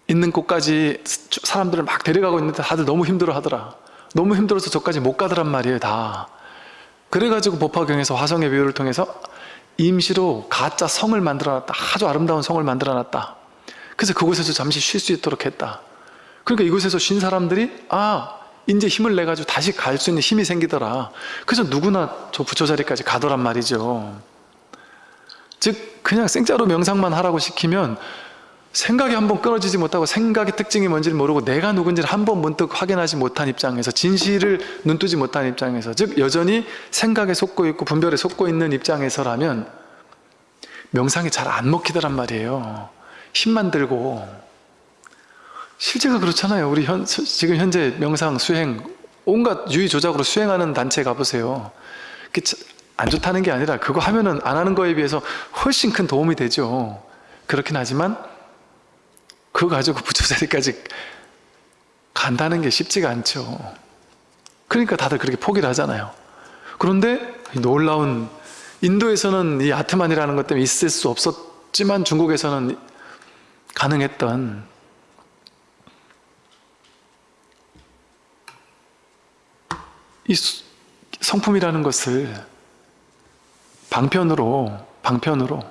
있는 곳까지 사람들을 막 데려가고 있는데 다들 너무 힘들어 하더라. 너무 힘들어서 저까지 못 가더란 말이에요 다. 그래가지고 법화경에서 화성의 비유를 통해서 임시로 가짜 성을 만들어놨다. 아주 아름다운 성을 만들어놨다. 그래서 그곳에서 잠시 쉴 수 있도록 했다. 그러니까 이곳에서 쉰 사람들이 아 이제 힘을 내가지고 다시 갈 수 있는 힘이 생기더라. 그래서 누구나 저 부처 자리까지 가더란 말이죠. 즉 그냥 생짜로 명상만 하라고 시키면 생각이 한번 끊어지지 못하고 생각의 특징이 뭔지를 모르고 내가 누군지를 한번 문득 확인하지 못한 입장에서 진실을 눈뜨지 못한 입장에서 즉 여전히 생각에 속고 있고 분별에 속고 있는 입장에서라면 명상이 잘 안 먹히더란 말이에요. 힘만 들고 실제가 그렇잖아요. 우리 현, 지금 현재 명상 수행 온갖 유의 조작으로 수행하는 단체 가보세요. 안 좋다는 게 아니라 그거 하면은 안 하는 거에 비해서 훨씬 큰 도움이 되죠. 그렇긴 하지만 그거 가지고 부처 자리까지 간다는 게 쉽지가 않죠. 그러니까 다들 그렇게 포기를 하잖아요. 그런데 놀라운 인도에서는 이 아트만이라는 것 때문에 있을 수 없었지만 중국에서는 가능했던 이 성품이라는 것을 방편으로 방편으로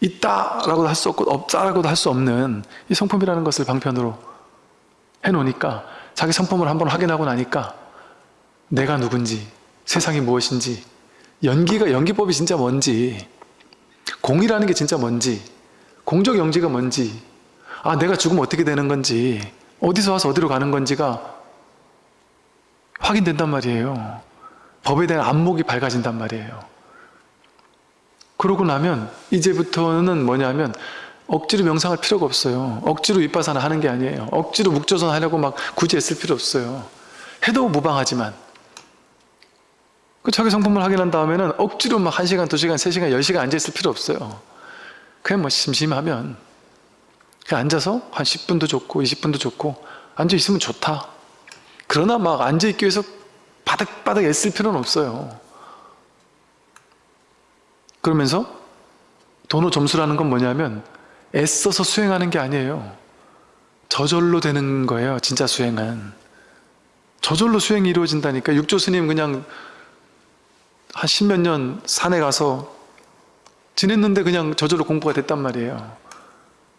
있다라고도 할 수 없고 없다라고도 할 수 없는 이 성품이라는 것을 방편으로 해놓으니까 자기 성품을 한번 확인하고 나니까 내가 누군지 세상이 무엇인지 연기가 연기법이 진짜 뭔지 공이라는 게 진짜 뭔지 공적 영지가 뭔지 아 내가 죽으면 어떻게 되는 건지 어디서 와서 어디로 가는 건지가 확인된단 말이에요. 법에 대한 안목이 밝아진단 말이에요. 그러고 나면 이제부터는 뭐냐면 억지로 명상할 필요가 없어요. 억지로 윗바사나 하는 게 아니에요. 억지로 묵조선 하려고 막 굳이 애쓸 필요 없어요. 해도 무방하지만. 그 자기 성품을 확인한 다음에는 억지로 막 1시간, 2시간, 3시간, 10시간 앉아있을 필요 없어요. 그냥 뭐 심심하면 그냥 앉아서 한 10분도 좋고 20분도 좋고 앉아있으면 좋다 그러나 막 앉아있기 위해서 바닥바닥 애쓸 필요는 없어요. 그러면서 도노 점수라는 건 뭐냐면 애써서 수행하는 게 아니에요. 저절로 되는 거예요 진짜 수행은. 저절로 수행이 이루어진다니까. 육조 스님 그냥 한 십몇 년 산에 가서 지냈는데 그냥 저절로 공부가 됐단 말이에요.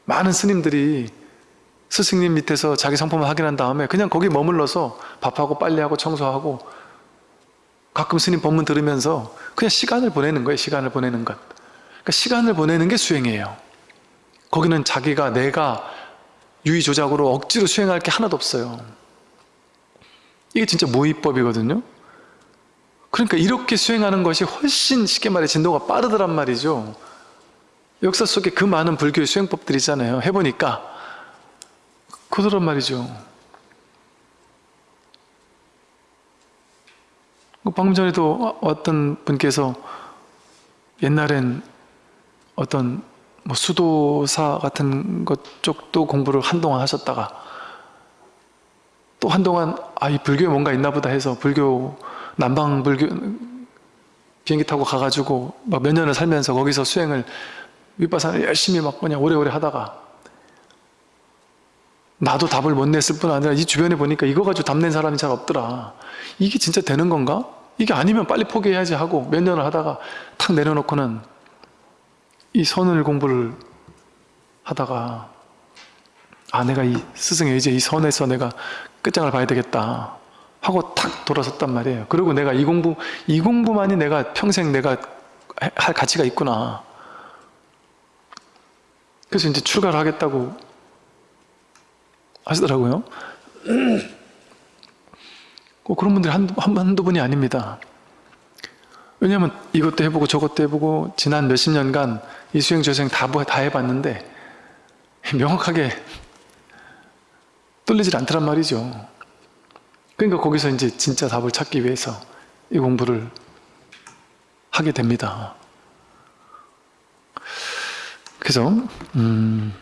많은 스님들이 스승님 밑에서 자기 성품을 확인한 다음에 그냥 거기 머물러서 밥하고 빨래하고 청소하고 가끔 스님 법문 들으면서 그냥 시간을 보내는 거예요 시간을 보내는 것. 그러니까 시간을 보내는 게 수행이에요. 거기는 자기가 내가 유의조작으로 억지로 수행할 게 하나도 없어요. 이게 진짜 무의법이거든요. 그러니까 이렇게 수행하는 것이 훨씬 쉽게 말해 진도가 빠르더란 말이죠. 역사 속에 그 많은 불교의 수행법들이 있잖아요. 해보니까 그러란 말이죠. 방금 전에도 어떤 분께서 옛날엔 어떤 뭐 수도사 같은 것 쪽도 공부를 한동안 하셨다가 또 한동안 아 이 불교에 뭔가 있나 보다 해서 불교 남방 불교 비행기 타고 가가지고 막 몇 년을 살면서 거기서 수행을 윗바사를 열심히 막 그냥 오래오래 하다가 나도 답을 못 냈을 뿐 아니라 이 주변에 보니까 이거 가지고 답 낸 사람이 잘 없더라. 이게 진짜 되는 건가? 이게 아니면 빨리 포기해야지 하고 몇 년을 하다가 탁 내려놓고는 이 선을 공부를 하다가 아 내가 이 스승의 이제 이 선에서 내가 끝장을 봐야 되겠다 하고 탁 돌아섰단 말이에요. 그리고 내가 이 공부 이 공부만이 내가 평생 내가 할 가치가 있구나. 그래서 이제 출가를 하겠다고 하시더라고요. 꼭 그런 분들이 한두, 한두 분이 아닙니다. 왜냐하면 이것도 해보고 저것도 해보고 지난 몇십 년간 이 수행 저생 다, 다 해봤는데 명확하게 뚫리질 않더란 말이죠. 그러니까 거기서 이제 진짜 답을 찾기 위해서 이 공부를 하게 됩니다. 그래서 음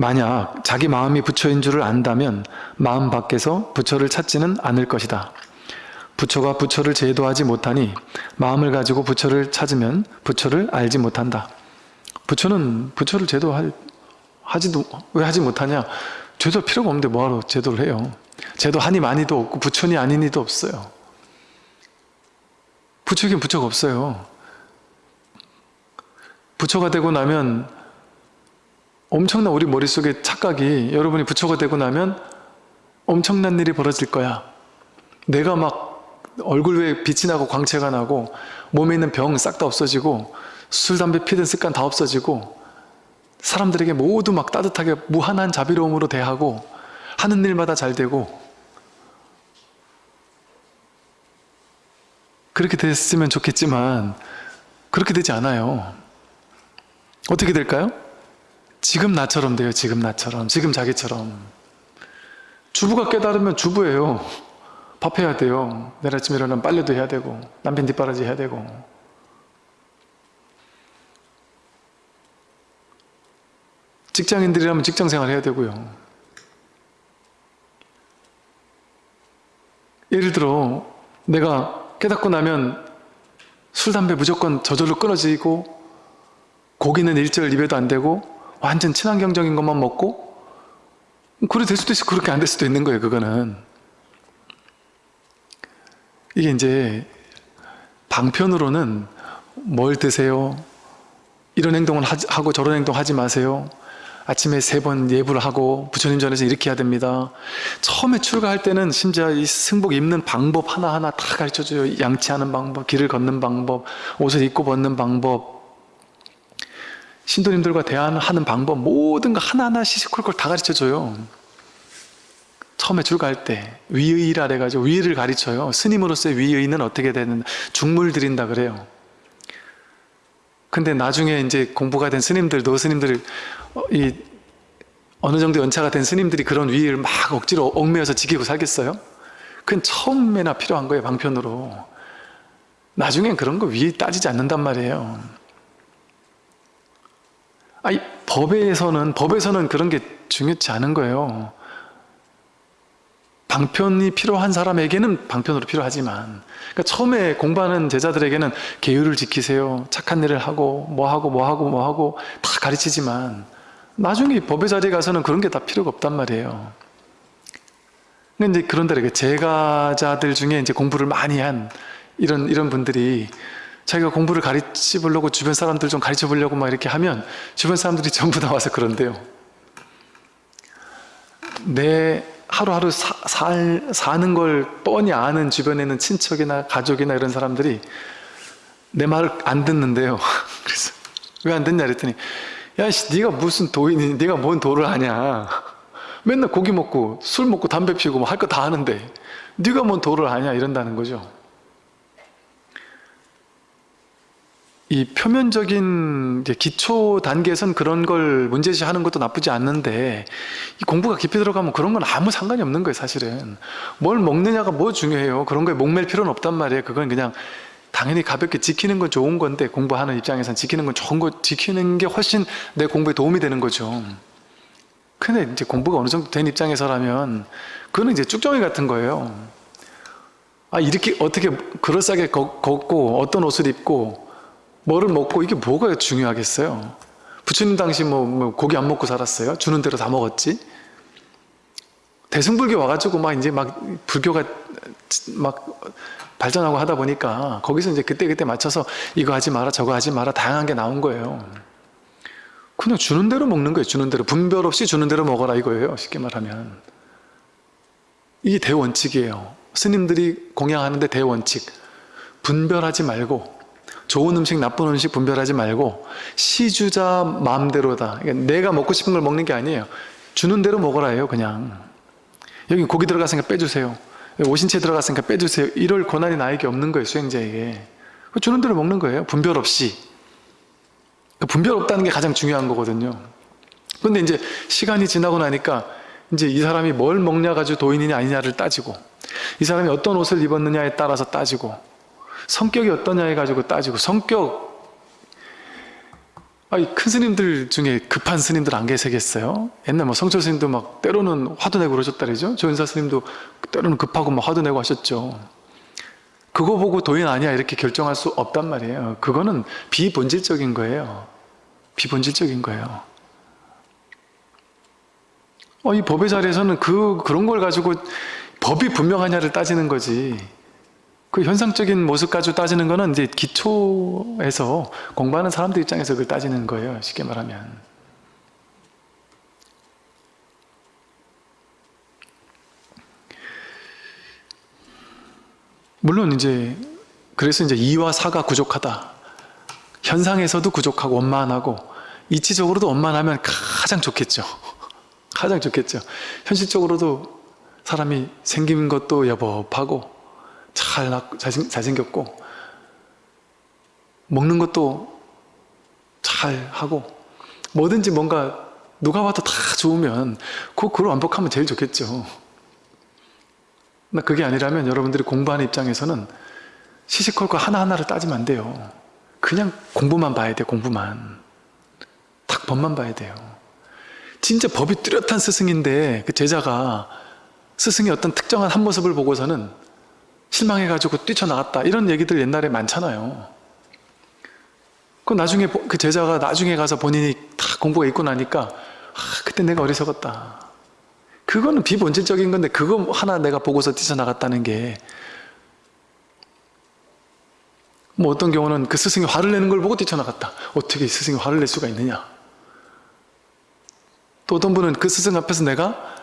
만약 자기 마음이 부처인 줄을 안다면 마음 밖에서 부처를 찾지는 않을 것이다. 부처가 부처를 제도하지 못하니 마음을 가지고 부처를 찾으면 부처를 알지 못한다. 부처는 부처를 제도할 하지도 왜 하지 못하냐 제도 필요가 없는데 뭐하러 제도를 해요 제도 하니 많이도 없고 부처니 아니니도 없어요 부처긴 부처가 없어요 부처가 되고 나면 엄청난 우리 머릿속에 착각이 여러분이 부처가 되고 나면 엄청난 일이 벌어질 거야 내가 막 얼굴 위에 빛이 나고 광채가 나고 몸에 있는 병 싹 다 없어지고 술, 담배 피던 습관 다 없어지고 사람들에게 모두 막 따뜻하게 무한한 자비로움으로 대하고 하는 일마다 잘 되고 그렇게 됐으면 좋겠지만 그렇게 되지 않아요. 어떻게 될까요? 지금 나처럼 돼요. 지금 나처럼. 지금 자기처럼. 주부가 깨달으면 주부예요. 밥 해야 돼요. 내일 아침에 일어나면 빨래도 해야 되고 남편 뒷바라지 해야 되고 직장인들이라면 직장생활 해야 되고요. 예를 들어 내가 깨닫고 나면 술, 담배 무조건 저절로 끊어지고 고기는 일절 입에도 안 되고 완전 친환경적인 것만 먹고? 그래 될 수도 있고 그렇게 안 될 수도 있는 거예요 그거는. 이게 이제 방편으로는 뭘 드세요? 이런 행동을 하고 저런 행동 하지 마세요. 아침에 세 번 예불을 하고 부처님 전에서 이렇게 해야 됩니다. 처음에 출가할 때는 심지어 이 승복 입는 방법 하나하나 다 가르쳐줘요. 양치하는 방법, 길을 걷는 방법, 옷을 입고 벗는 방법 신도님들과 대화하는 방법 모든 거 하나하나 시시콜콜 다 가르쳐줘요. 처음에 출가할 때 위의라 그래가지고 위의를 가르쳐요. 스님으로서의 위의는 어떻게 되는 중물 드린다 그래요. 근데 나중에 이제 공부가 된 스님들, 노스님들 어, 이 어느 정도 연차가 된 스님들이 그런 위의를 막 억지로 얽매여서 지키고 살겠어요? 그건 처음에나 필요한 거예요 방편으로. 나중엔 그런 거 위의 따지지 않는단 말이에요 아니 법에서는 법에서는 그런 게 중요치 않은 거예요. 방편이 필요한 사람에게는 방편으로 필요하지만 그러니까 처음에 공부하는 제자들에게는 계율을 지키세요. 착한 일을 하고 뭐 하고 뭐 하고 뭐 하고 다 가르치지만 나중에 법의 자리에 가서는 그런 게 다 필요가 없단 말이에요. 근데 이제 그런데 제가자들 중에 이제 공부를 많이 한 이런 이런 분들이 자기가 공부를 가르쳐 보려고 주변 사람들 좀 가르쳐 보려고 막 이렇게 하면 주변 사람들이 전부 다 와서 그런데요. 내 하루하루 사, 살, 사는 걸 뻔히 아는 주변에 있는 친척이나 가족이나 이런 사람들이 내 말을 안 듣는데요. 그래서 왜 안 듣냐 그랬더니 야씨 네가 무슨 도인이 네가 뭔 도를 하냐. 맨날 고기 먹고 술 먹고 담배 피우고 뭐 할 거 다 하는데 네가 뭔 도를 하냐 이런다는 거죠 이 표면적인 기초 단계에선 그런 걸 문제시하는 것도 나쁘지 않는데 이 공부가 깊이 들어가면 그런 건 아무 상관이 없는 거예요 사실은. 뭘 먹느냐가 뭐 중요해요. 그런 거에 목맬 필요는 없단 말이에요. 그건 그냥 당연히 가볍게 지키는 건 좋은 건데 공부하는 입장에선 지키는 건 좋은 거 지키는 게 훨씬 내 공부에 도움이 되는 거죠. 근데 이제 공부가 어느 정도 된 입장에서라면 그거는 이제 쭉정이 같은 거예요. 아 이렇게 어떻게 그럴싸하게 걷고 어떤 옷을 입고 뭐를 먹고 이게 뭐가 중요하겠어요? 부처님 당시 뭐, 뭐 고기 안 먹고 살았어요? 주는 대로 다 먹었지? 대승불교 와가지고 막 이제 막 불교가 막 발전하고 하다 보니까 거기서 이제 그때그때 맞춰서 이거 하지 마라 저거 하지 마라 다양한 게 나온 거예요. 그냥 주는 대로 먹는 거예요 주는 대로. 분별 없이 주는 대로 먹어라 이거예요 쉽게 말하면. 이게 대원칙이에요. 스님들이 공양하는데 대원칙. 분별하지 말고 좋은 음식 나쁜 음식 분별하지 말고 시주자 마음대로다. 그러니까 내가 먹고 싶은 걸 먹는 게 아니에요. 주는 대로 먹어라 해요 그냥. 여기 고기 들어갔으니까 빼주세요. 오신채 들어갔으니까 빼주세요. 이럴 권한이 나에게 없는 거예요 수행자에게. 주는 대로 먹는 거예요 분별 없이. 그 분별 없다는 게 가장 중요한 거거든요. 근데 이제 시간이 지나고 나니까 이제 이 사람이 뭘 먹냐 가지고 도인이냐 아니냐를 따지고 이 사람이 어떤 옷을 입었느냐에 따라서 따지고 성격이 어떠냐 해가지고 따지고 성격. 아니 큰 스님들 중에 급한 스님들 안 계시겠어요? 옛날 뭐 성철 스님도 막 때로는 화도 내고 그러셨다 그러죠? 조인사 스님도 때로는 급하고 막 화도 내고 하셨죠. 그거 보고 도인 아니야 이렇게 결정할 수 없단 말이에요. 그거는 비본질적인 거예요. 비본질적인 거예요. 어, 이 법의 자리에서는 그, 그런 걸 가지고 법이 분명하냐를 따지는 거지 그 현상적인 모습 가지고 따지는 거는 이제 기초에서 공부하는 사람들 입장에서 그걸 따지는 거예요. 쉽게 말하면. 물론 이제 그래서 이제 이와 사가 부족하다. 현상에서도 부족하고 원만하고 이치적으로도 원만하면 가장 좋겠죠. 가장 좋겠죠. 현실적으로도 사람이 생긴 것도 여법하고 잘, 잘생겼고 먹는 것도 잘 하고 뭐든지 뭔가 누가 봐도 다 좋으면 그, 그걸 완벽하면 제일 좋겠죠. 나 그게 아니라면 여러분들이 공부하는 입장에서는 시시콜콜 하나하나를 따지면 안 돼요. 그냥 공부만 봐야 돼 공부만. 딱 법만 봐야 돼요. 진짜 법이 뚜렷한 스승인데 그 제자가 스승의 어떤 특정한 한 모습을 보고서는 실망해가지고 뛰쳐나갔다 이런 얘기들 옛날에 많잖아요. 그 나중에 그 제자가 나중에 가서 본인이 다 공부가 있고 나니까 아, 그때 내가 어리석었다. 그거는 비본질적인 건데 그거 하나 내가 보고서 뛰쳐나갔다는 게 뭐 어떤 경우는 그 스승이 화를 내는 걸 보고 뛰쳐나갔다. 어떻게 스승이 화를 낼 수가 있느냐. 또 어떤 분은 그 스승 앞에서 내가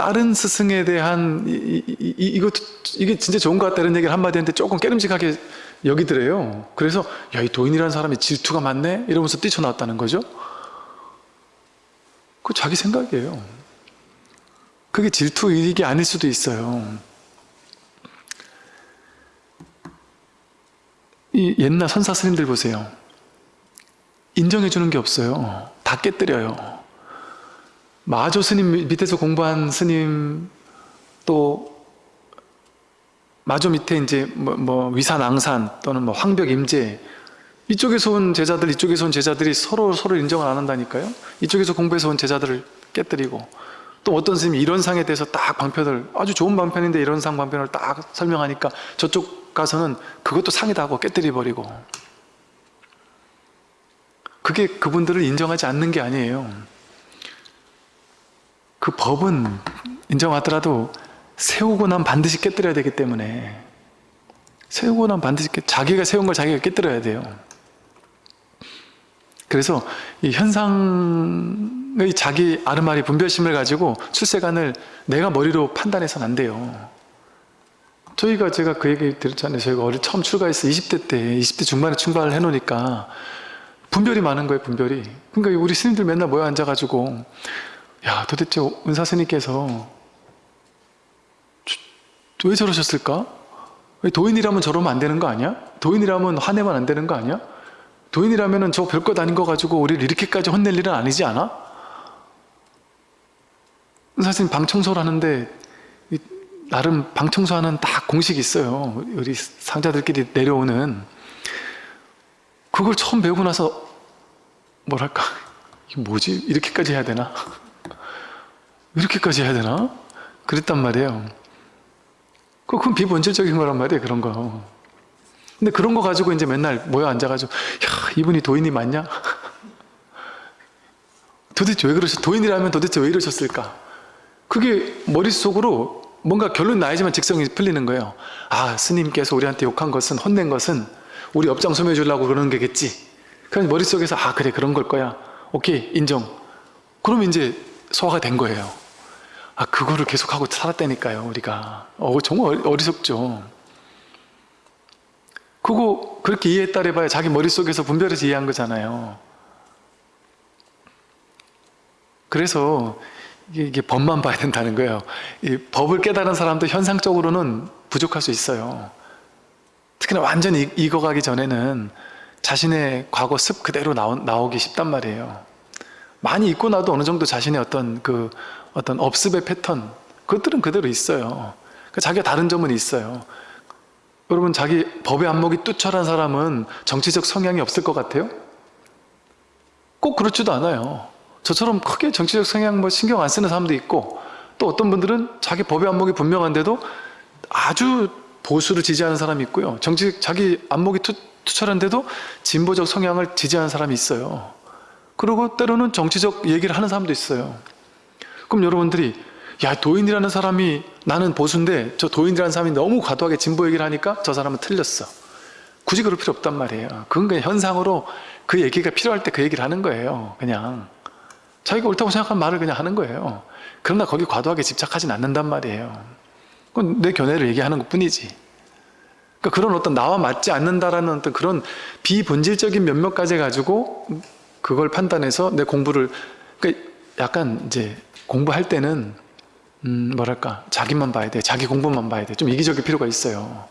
다른 스승에 대한 이, 이, 이, 이것도 이게 진짜 좋은 것 같다 이런 얘기를 한마디 했는데 조금 깨름직하게 여기더래요. 그래서 야 이 도인이라는 사람이 질투가 많네 이러면서 뛰쳐나왔다는 거죠. 그 자기 생각이에요. 그게 질투일이 아닐 수도 있어요. 이 옛날 선사 스님들 보세요. 인정해 주는 게 없어요. 다 깨뜨려요. 마조 스님 밑에서 공부한 스님 또 마조 밑에 이제 뭐, 뭐 위산 앙산 또는 뭐 황벽 임재 이쪽에서 온 제자들 이쪽에서 온 제자들이 서로 서로 인정을 안 한다니까요. 이쪽에서 공부해서 온 제자들을 깨뜨리고 또 어떤 스님이 이런 상에 대해서 딱 방편을 아주 좋은 방편인데 이런 상 방편을 딱 설명하니까 저쪽 가서는 그것도 상이다 하고 깨뜨려 버리고 그게 그분들을 인정하지 않는 게 아니에요. 그 법은 인정하더라도 세우고 난 반드시 깨뜨려야 되기 때문에 세우고 난 반드시 깨, 자기가 세운 걸 자기가 깨뜨려야 돼요. 그래서 이 현상의 자기 아르마리 분별심을 가지고 출세관을 내가 머리로 판단해서는 안 돼요. 저희가 제가 그 얘기 드렸잖아요. 저희가 어릴 처음 출가했어 20대 때 20대 중반에 출가를 해놓으니까 분별이 많은 거예요. 분별이. 그러니까 우리 스님들 맨날 모여 앉아가지고 야 도대체 은사 스님께서 왜 저러셨을까? 왜 도인이라면 저러면 안 되는 거 아니야? 도인이라면 화내면 안 되는 거 아니야? 도인이라면 저 별것 아닌 거 가지고 우리를 이렇게까지 혼낼 일은 아니지 않아? 사실 방 청소를 하는데 나름 방 청소하는 다 공식이 있어요. 우리 상자들끼리 내려오는 그걸 처음 배우고 나서 뭐랄까 뭐지? 이렇게까지 해야 되나? 이렇게까지 해야 되나? 그랬단 말이에요. 그건 비본질적인 거란 말이에요. 그런 거. 근데 그런 거 가지고 이제 맨날 모여 앉아가지고 야 이분이 도인이 맞냐? 도대체 왜 그러셨 도인이라면 도대체 왜 이러셨을까? 그게 머릿속으로 뭔가 결론 나야지만 직성이 풀리는 거예요. 아 스님께서 우리한테 욕한 것은 혼낸 것은 우리 업장 소멸해 주려고 그러는 게겠지. 그냥 머릿속에서 아 그래 그런 걸 거야. 오케이 인정. 그럼 이제 소화가 된 거예요. 아 그거를 계속하고 살았다니까요 우리가. 어 정말 어리석죠. 그거 그렇게 이해했다 해봐야 자기 머릿속에서 분별해서 이해한 거잖아요. 그래서 이게, 법만 봐야 된다는 거예요. 이 법을 깨달은 사람도 현상적으로는 부족할 수 있어요. 특히나 완전히 익어가기 전에는 자신의 과거 습 그대로 나오, 나오기 쉽단 말이에요. 많이 잊고 나도 어느 정도 자신의 어떤 그 어떤 업습의 패턴 그것들은 그대로 있어요. 그 자기가 다른 점은 있어요. 여러분 자기 법의 안목이 뚜철한 사람은 정치적 성향이 없을 것 같아요? 꼭 그렇지도 않아요. 저처럼 크게 정치적 성향 뭐 신경 안 쓰는 사람도 있고 또 어떤 분들은 자기 법의 안목이 분명한데도 아주 보수를 지지하는 사람이 있고요. 정치 자기 안목이 투, 투철한데도 진보적 성향을 지지하는 사람이 있어요. 그리고 때로는 정치적 얘기를 하는 사람도 있어요. 그럼 여러분들이 야 도인이라는 사람이 나는 보수인데 저 도인이라는 사람이 너무 과도하게 진보 얘기를 하니까 저 사람은 틀렸어. 굳이 그럴 필요 없단 말이에요. 그건 그냥 현상으로 그 얘기가 필요할 때 그 얘기를 하는 거예요. 그냥 자기가 옳다고 생각한 말을 그냥 하는 거예요. 그러나 거기 과도하게 집착하진 않는단 말이에요. 그건 내 견해를 얘기하는 것 뿐이지. 그러니까 그런 어떤 나와 맞지 않는다라는 어떤 그런 비본질적인 면목까지 가지고 그걸 판단해서 내 공부를 그러니까 약간 이제 공부할 때는 음 뭐랄까 자기만 봐야 돼. 자기 공부만 봐야 돼좀 이기적일 필요가 있어요.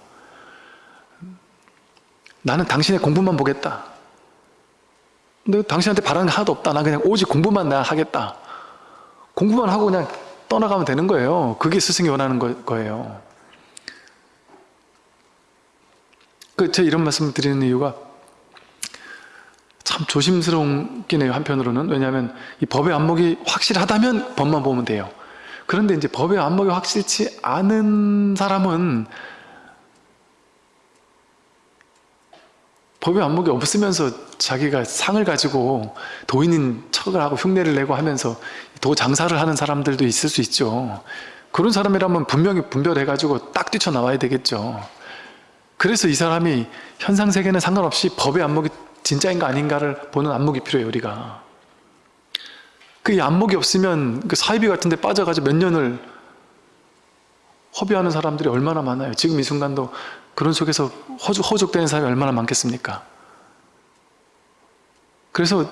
나는 당신의 공부만 보겠다. 근데 당신한테 바라는 게 하나도 없다. 나 그냥 오직 공부만 내가 하겠다. 공부만 하고 그냥 떠나가면 되는 거예요. 그게 스승이 원하는 거, 거예요. 그 제가 이런 말씀을 드리는 이유가 참 조심스럽긴 해요 한편으로는. 왜냐하면 이 법의 안목이 확실하다면 법만 보면 돼요. 그런데 이제 법의 안목이 확실치 않은 사람은 법의 안목이 없으면서 자기가 상을 가지고 도인인 척을 하고 흉내를 내고 하면서 도 장사를 하는 사람들도 있을 수 있죠. 그런 사람이라면 분명히 분별해가지고 딱 뛰쳐나와야 되겠죠. 그래서 이 사람이 현상세계는 상관없이 법의 안목이 진짜인가 아닌가를 보는 안목이 필요해요 우리가 그 안목이 없으면 그 사이비 같은 데 빠져가지고 몇 년을 허비하는 사람들이 얼마나 많아요 지금 이 순간도 그런 속에서 허죽, 허죽되는 사람이 얼마나 많겠습니까 그래서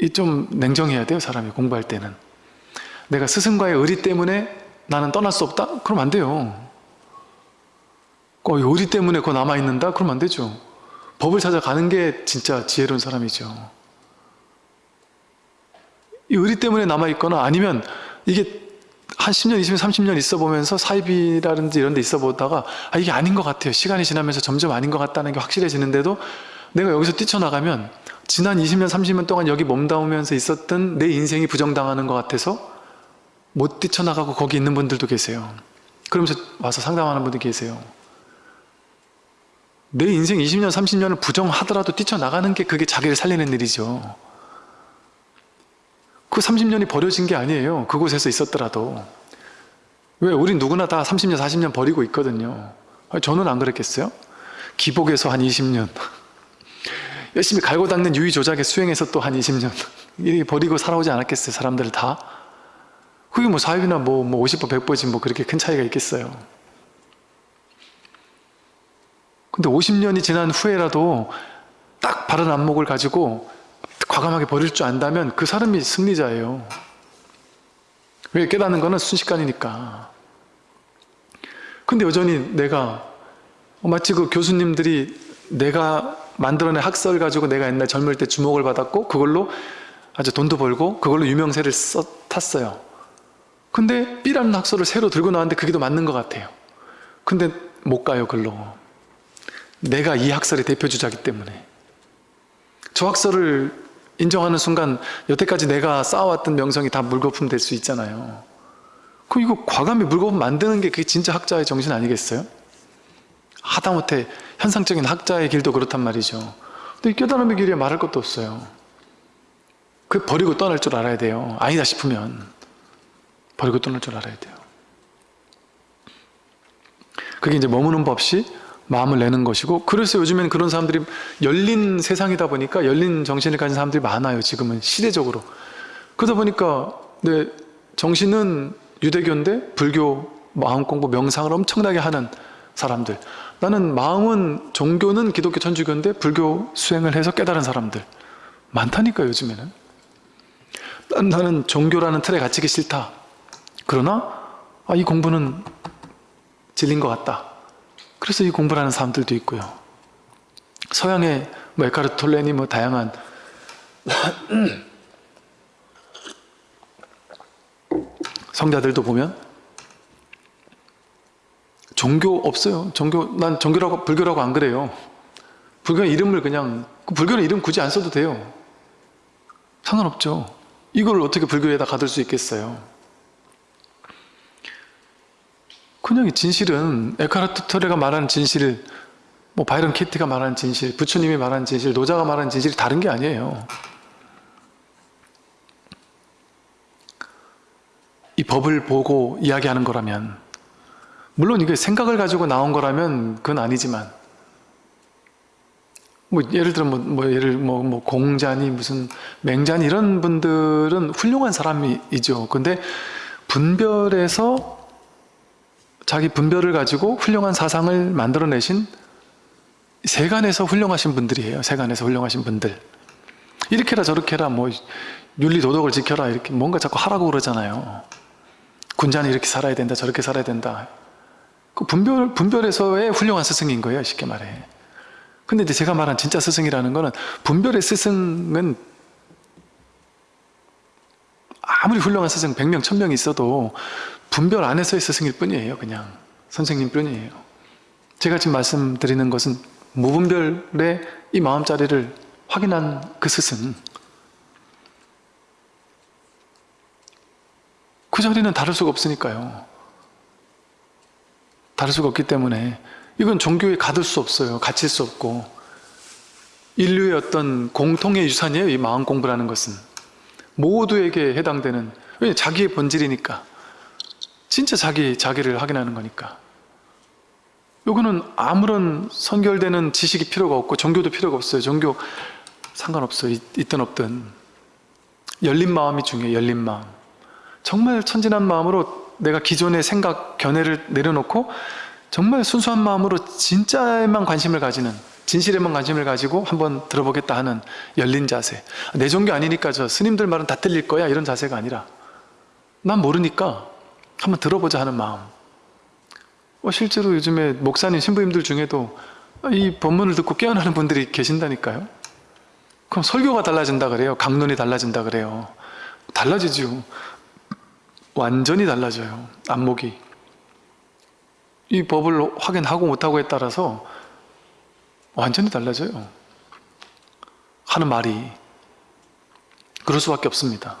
이 좀 냉정해야 돼요 사람이 공부할 때는 내가 스승과의 의리 때문에 나는 떠날 수 없다? 그럼 안 돼요 어, 요리 때문에 그거 남아있는다? 그러면 안 되죠. 법을 찾아가는 게 진짜 지혜로운 사람이죠. 이 의리 때문에 남아있거나 아니면 이게 한 10년, 20년, 30년 있어 보면서 사입이라든지 이런 데 있어 보다가 아 이게 아닌 것 같아요. 시간이 지나면서 점점 아닌 것 같다는 게 확실해지는데도 내가 여기서 뛰쳐나가면 지난 20년, 30년 동안 여기 몸담으면서 있었던 내 인생이 부정당하는 것 같아서 못 뛰쳐나가고 거기 있는 분들도 계세요. 그러면서 와서 상담하는 분들 계세요. 내 인생 20년, 30년을 부정하더라도 뛰쳐나가는 게 그게 자기를 살리는 일이죠. 그 30년이 버려진 게 아니에요. 그곳에서 있었더라도. 왜? 우린 누구나 다 30년, 40년 버리고 있거든요. 저는 안 그랬겠어요? 기복에서 한 20년. 열심히 갈고 닦는 유의 조작에 수행해서 또 한 20년. 이렇게 버리고 살아오지 않았겠어요? 사람들 다? 그게 뭐 사업이나 뭐, 뭐 50보, 100보지 뭐 그렇게 큰 차이가 있겠어요. 근데 50년이 지난 후에라도 딱 바른 안목을 가지고 과감하게 버릴 줄 안다면 그 사람이 승리자예요. 왜 깨닫는 거는 순식간이니까. 근데 여전히 내가 마치 그 교수님들이 내가 만들어낸 학설 가지고 내가 옛날 젊을 때 주목을 받았고 그걸로 아주 돈도 벌고 그걸로 유명세를 써, 탔어요. 근데 B라는 학설을 새로 들고 나왔는데 그게 더 맞는 것 같아요. 근데 못 가요, 글로. 내가 이 학설의 대표주자이기 때문에. 저 학설을 인정하는 순간 여태까지 내가 쌓아왔던 명성이 다 물거품 될 수 있잖아요. 그럼 이거 과감히 물거품 만드는 게 그게 진짜 학자의 정신 아니겠어요? 하다못해 현상적인 학자의 길도 그렇단 말이죠. 근데 깨달음의 길에 말할 것도 없어요. 그 버리고 떠날 줄 알아야 돼요. 아니다 싶으면 버리고 떠날 줄 알아야 돼요. 그게 이제 머무는 법 없이 마음을 내는 것이고 그래서 요즘엔 그런 사람들이 열린 세상이다 보니까 열린 정신을 가진 사람들이 많아요 지금은 시대적으로. 그러다 보니까 내 정신은 유대교인데 불교 마음 공부 명상을 엄청나게 하는 사람들. 나는 마음은 종교는 기독교 천주교인데 불교 수행을 해서 깨달은 사람들. 많다니까 요즘에는. 나는 종교라는 틀에 갇히기 싫다. 그러나 아, 이 공부는 질린 것 같다 그래서 이 공부를 하는 사람들도 있고요. 서양의 뭐 에카르트 톨레니 뭐 다양한 성자들도 보면 종교 없어요. 종교 난 종교라고 불교라고 안 그래요. 불교 이름을 그냥 그 불교는 이름 굳이 안 써도 돼요. 상관없죠. 이걸 어떻게 불교에다 가둘 수 있겠어요. 그냥 진실은 에카르트 토레가 말하는 진실 뭐 바이런 키트가 말하는 진실 부처님이 말하는 진실 노자가 말하는 진실이 다른 게 아니에요. 이 법을 보고 이야기하는 거라면 물론 이게 생각을 가지고 나온 거라면 그건 아니지만 뭐 예를 들어 뭐, 뭐 예를 뭐, 뭐 공자니 무슨 맹자니 이런 분들은 훌륭한 사람이죠. 근데 분별해서 자기 분별을 가지고 훌륭한 사상을 만들어내신 세간에서 훌륭하신 분들이에요. 세간에서 훌륭하신 분들. 이렇게라 저렇게라 뭐 윤리 도덕을 지켜라 이렇게 뭔가 자꾸 하라고 그러잖아요. 군자는 이렇게 살아야 된다 저렇게 살아야 된다. 그 분별, 분별에서의 훌륭한 스승인 거예요. 쉽게 말해. 근데 이제 제가 말한 진짜 스승이라는 거는 분별의 스승은 아무리 훌륭한 스승 100명, 1000명이 있어도 분별 안에서의 스승일 뿐이에요. 그냥 선생님 뿐이에요. 제가 지금 말씀드리는 것은 무분별의 이 마음자리를 확인한 그 스승 그 자리는 다를 수가 없으니까요. 다를 수가 없기 때문에 이건 종교에 가둘 수 없어요. 갇힐 수 없고 인류의 어떤 공통의 유산이에요. 이 마음 공부라는 것은 모두에게 해당되는 왜 자기의 본질이니까 진짜 자기 자기를 확인하는 거니까 요거는 아무런 선결되는 지식이 필요가 없고 종교도 필요가 없어요. 종교 상관없어요. 있, 있든 없든 열린 마음이 중요해요. 열린 마음 정말 천진한 마음으로 내가 기존의 생각, 견해를 내려놓고 정말 순수한 마음으로 진짜에만 관심을 가지는 진실에만 관심을 가지고 한번 들어보겠다 하는 열린 자세 내 종교 아니니까 저 스님들 말은 다 틀릴 거야 이런 자세가 아니라 난 모르니까 한번 들어보자 하는 마음. 어, 실제로 요즘에 목사님, 신부님들 중에도 이 법문을 듣고 깨어나는 분들이 계신다니까요. 그럼 설교가 달라진다 그래요? 강론이 달라진다 그래요? 달라지죠 완전히 달라져요 안목이. 이 법을 확인하고 못하고에 따라서 완전히 달라져요. 하는 말이 그럴 수밖에 없습니다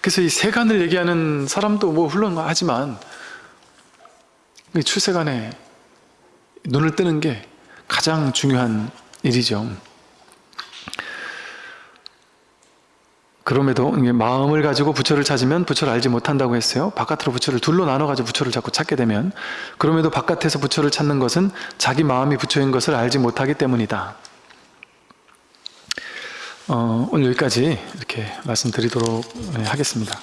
그래서 이 세간을 얘기하는 사람도 뭐 훌륭하지만 이 출세간에 눈을 뜨는 게 가장 중요한 일이죠 그럼에도 마음을 가지고 부처를 찾으면 부처를 알지 못한다고 했어요. 바깥으로 부처를 둘로 나눠가지고 부처를 자꾸 찾게 되면 그럼에도 바깥에서 부처를 찾는 것은 자기 마음이 부처인 것을 알지 못하기 때문이다. 어, 오늘 여기까지 이렇게 말씀드리도록 네, 하겠습니다.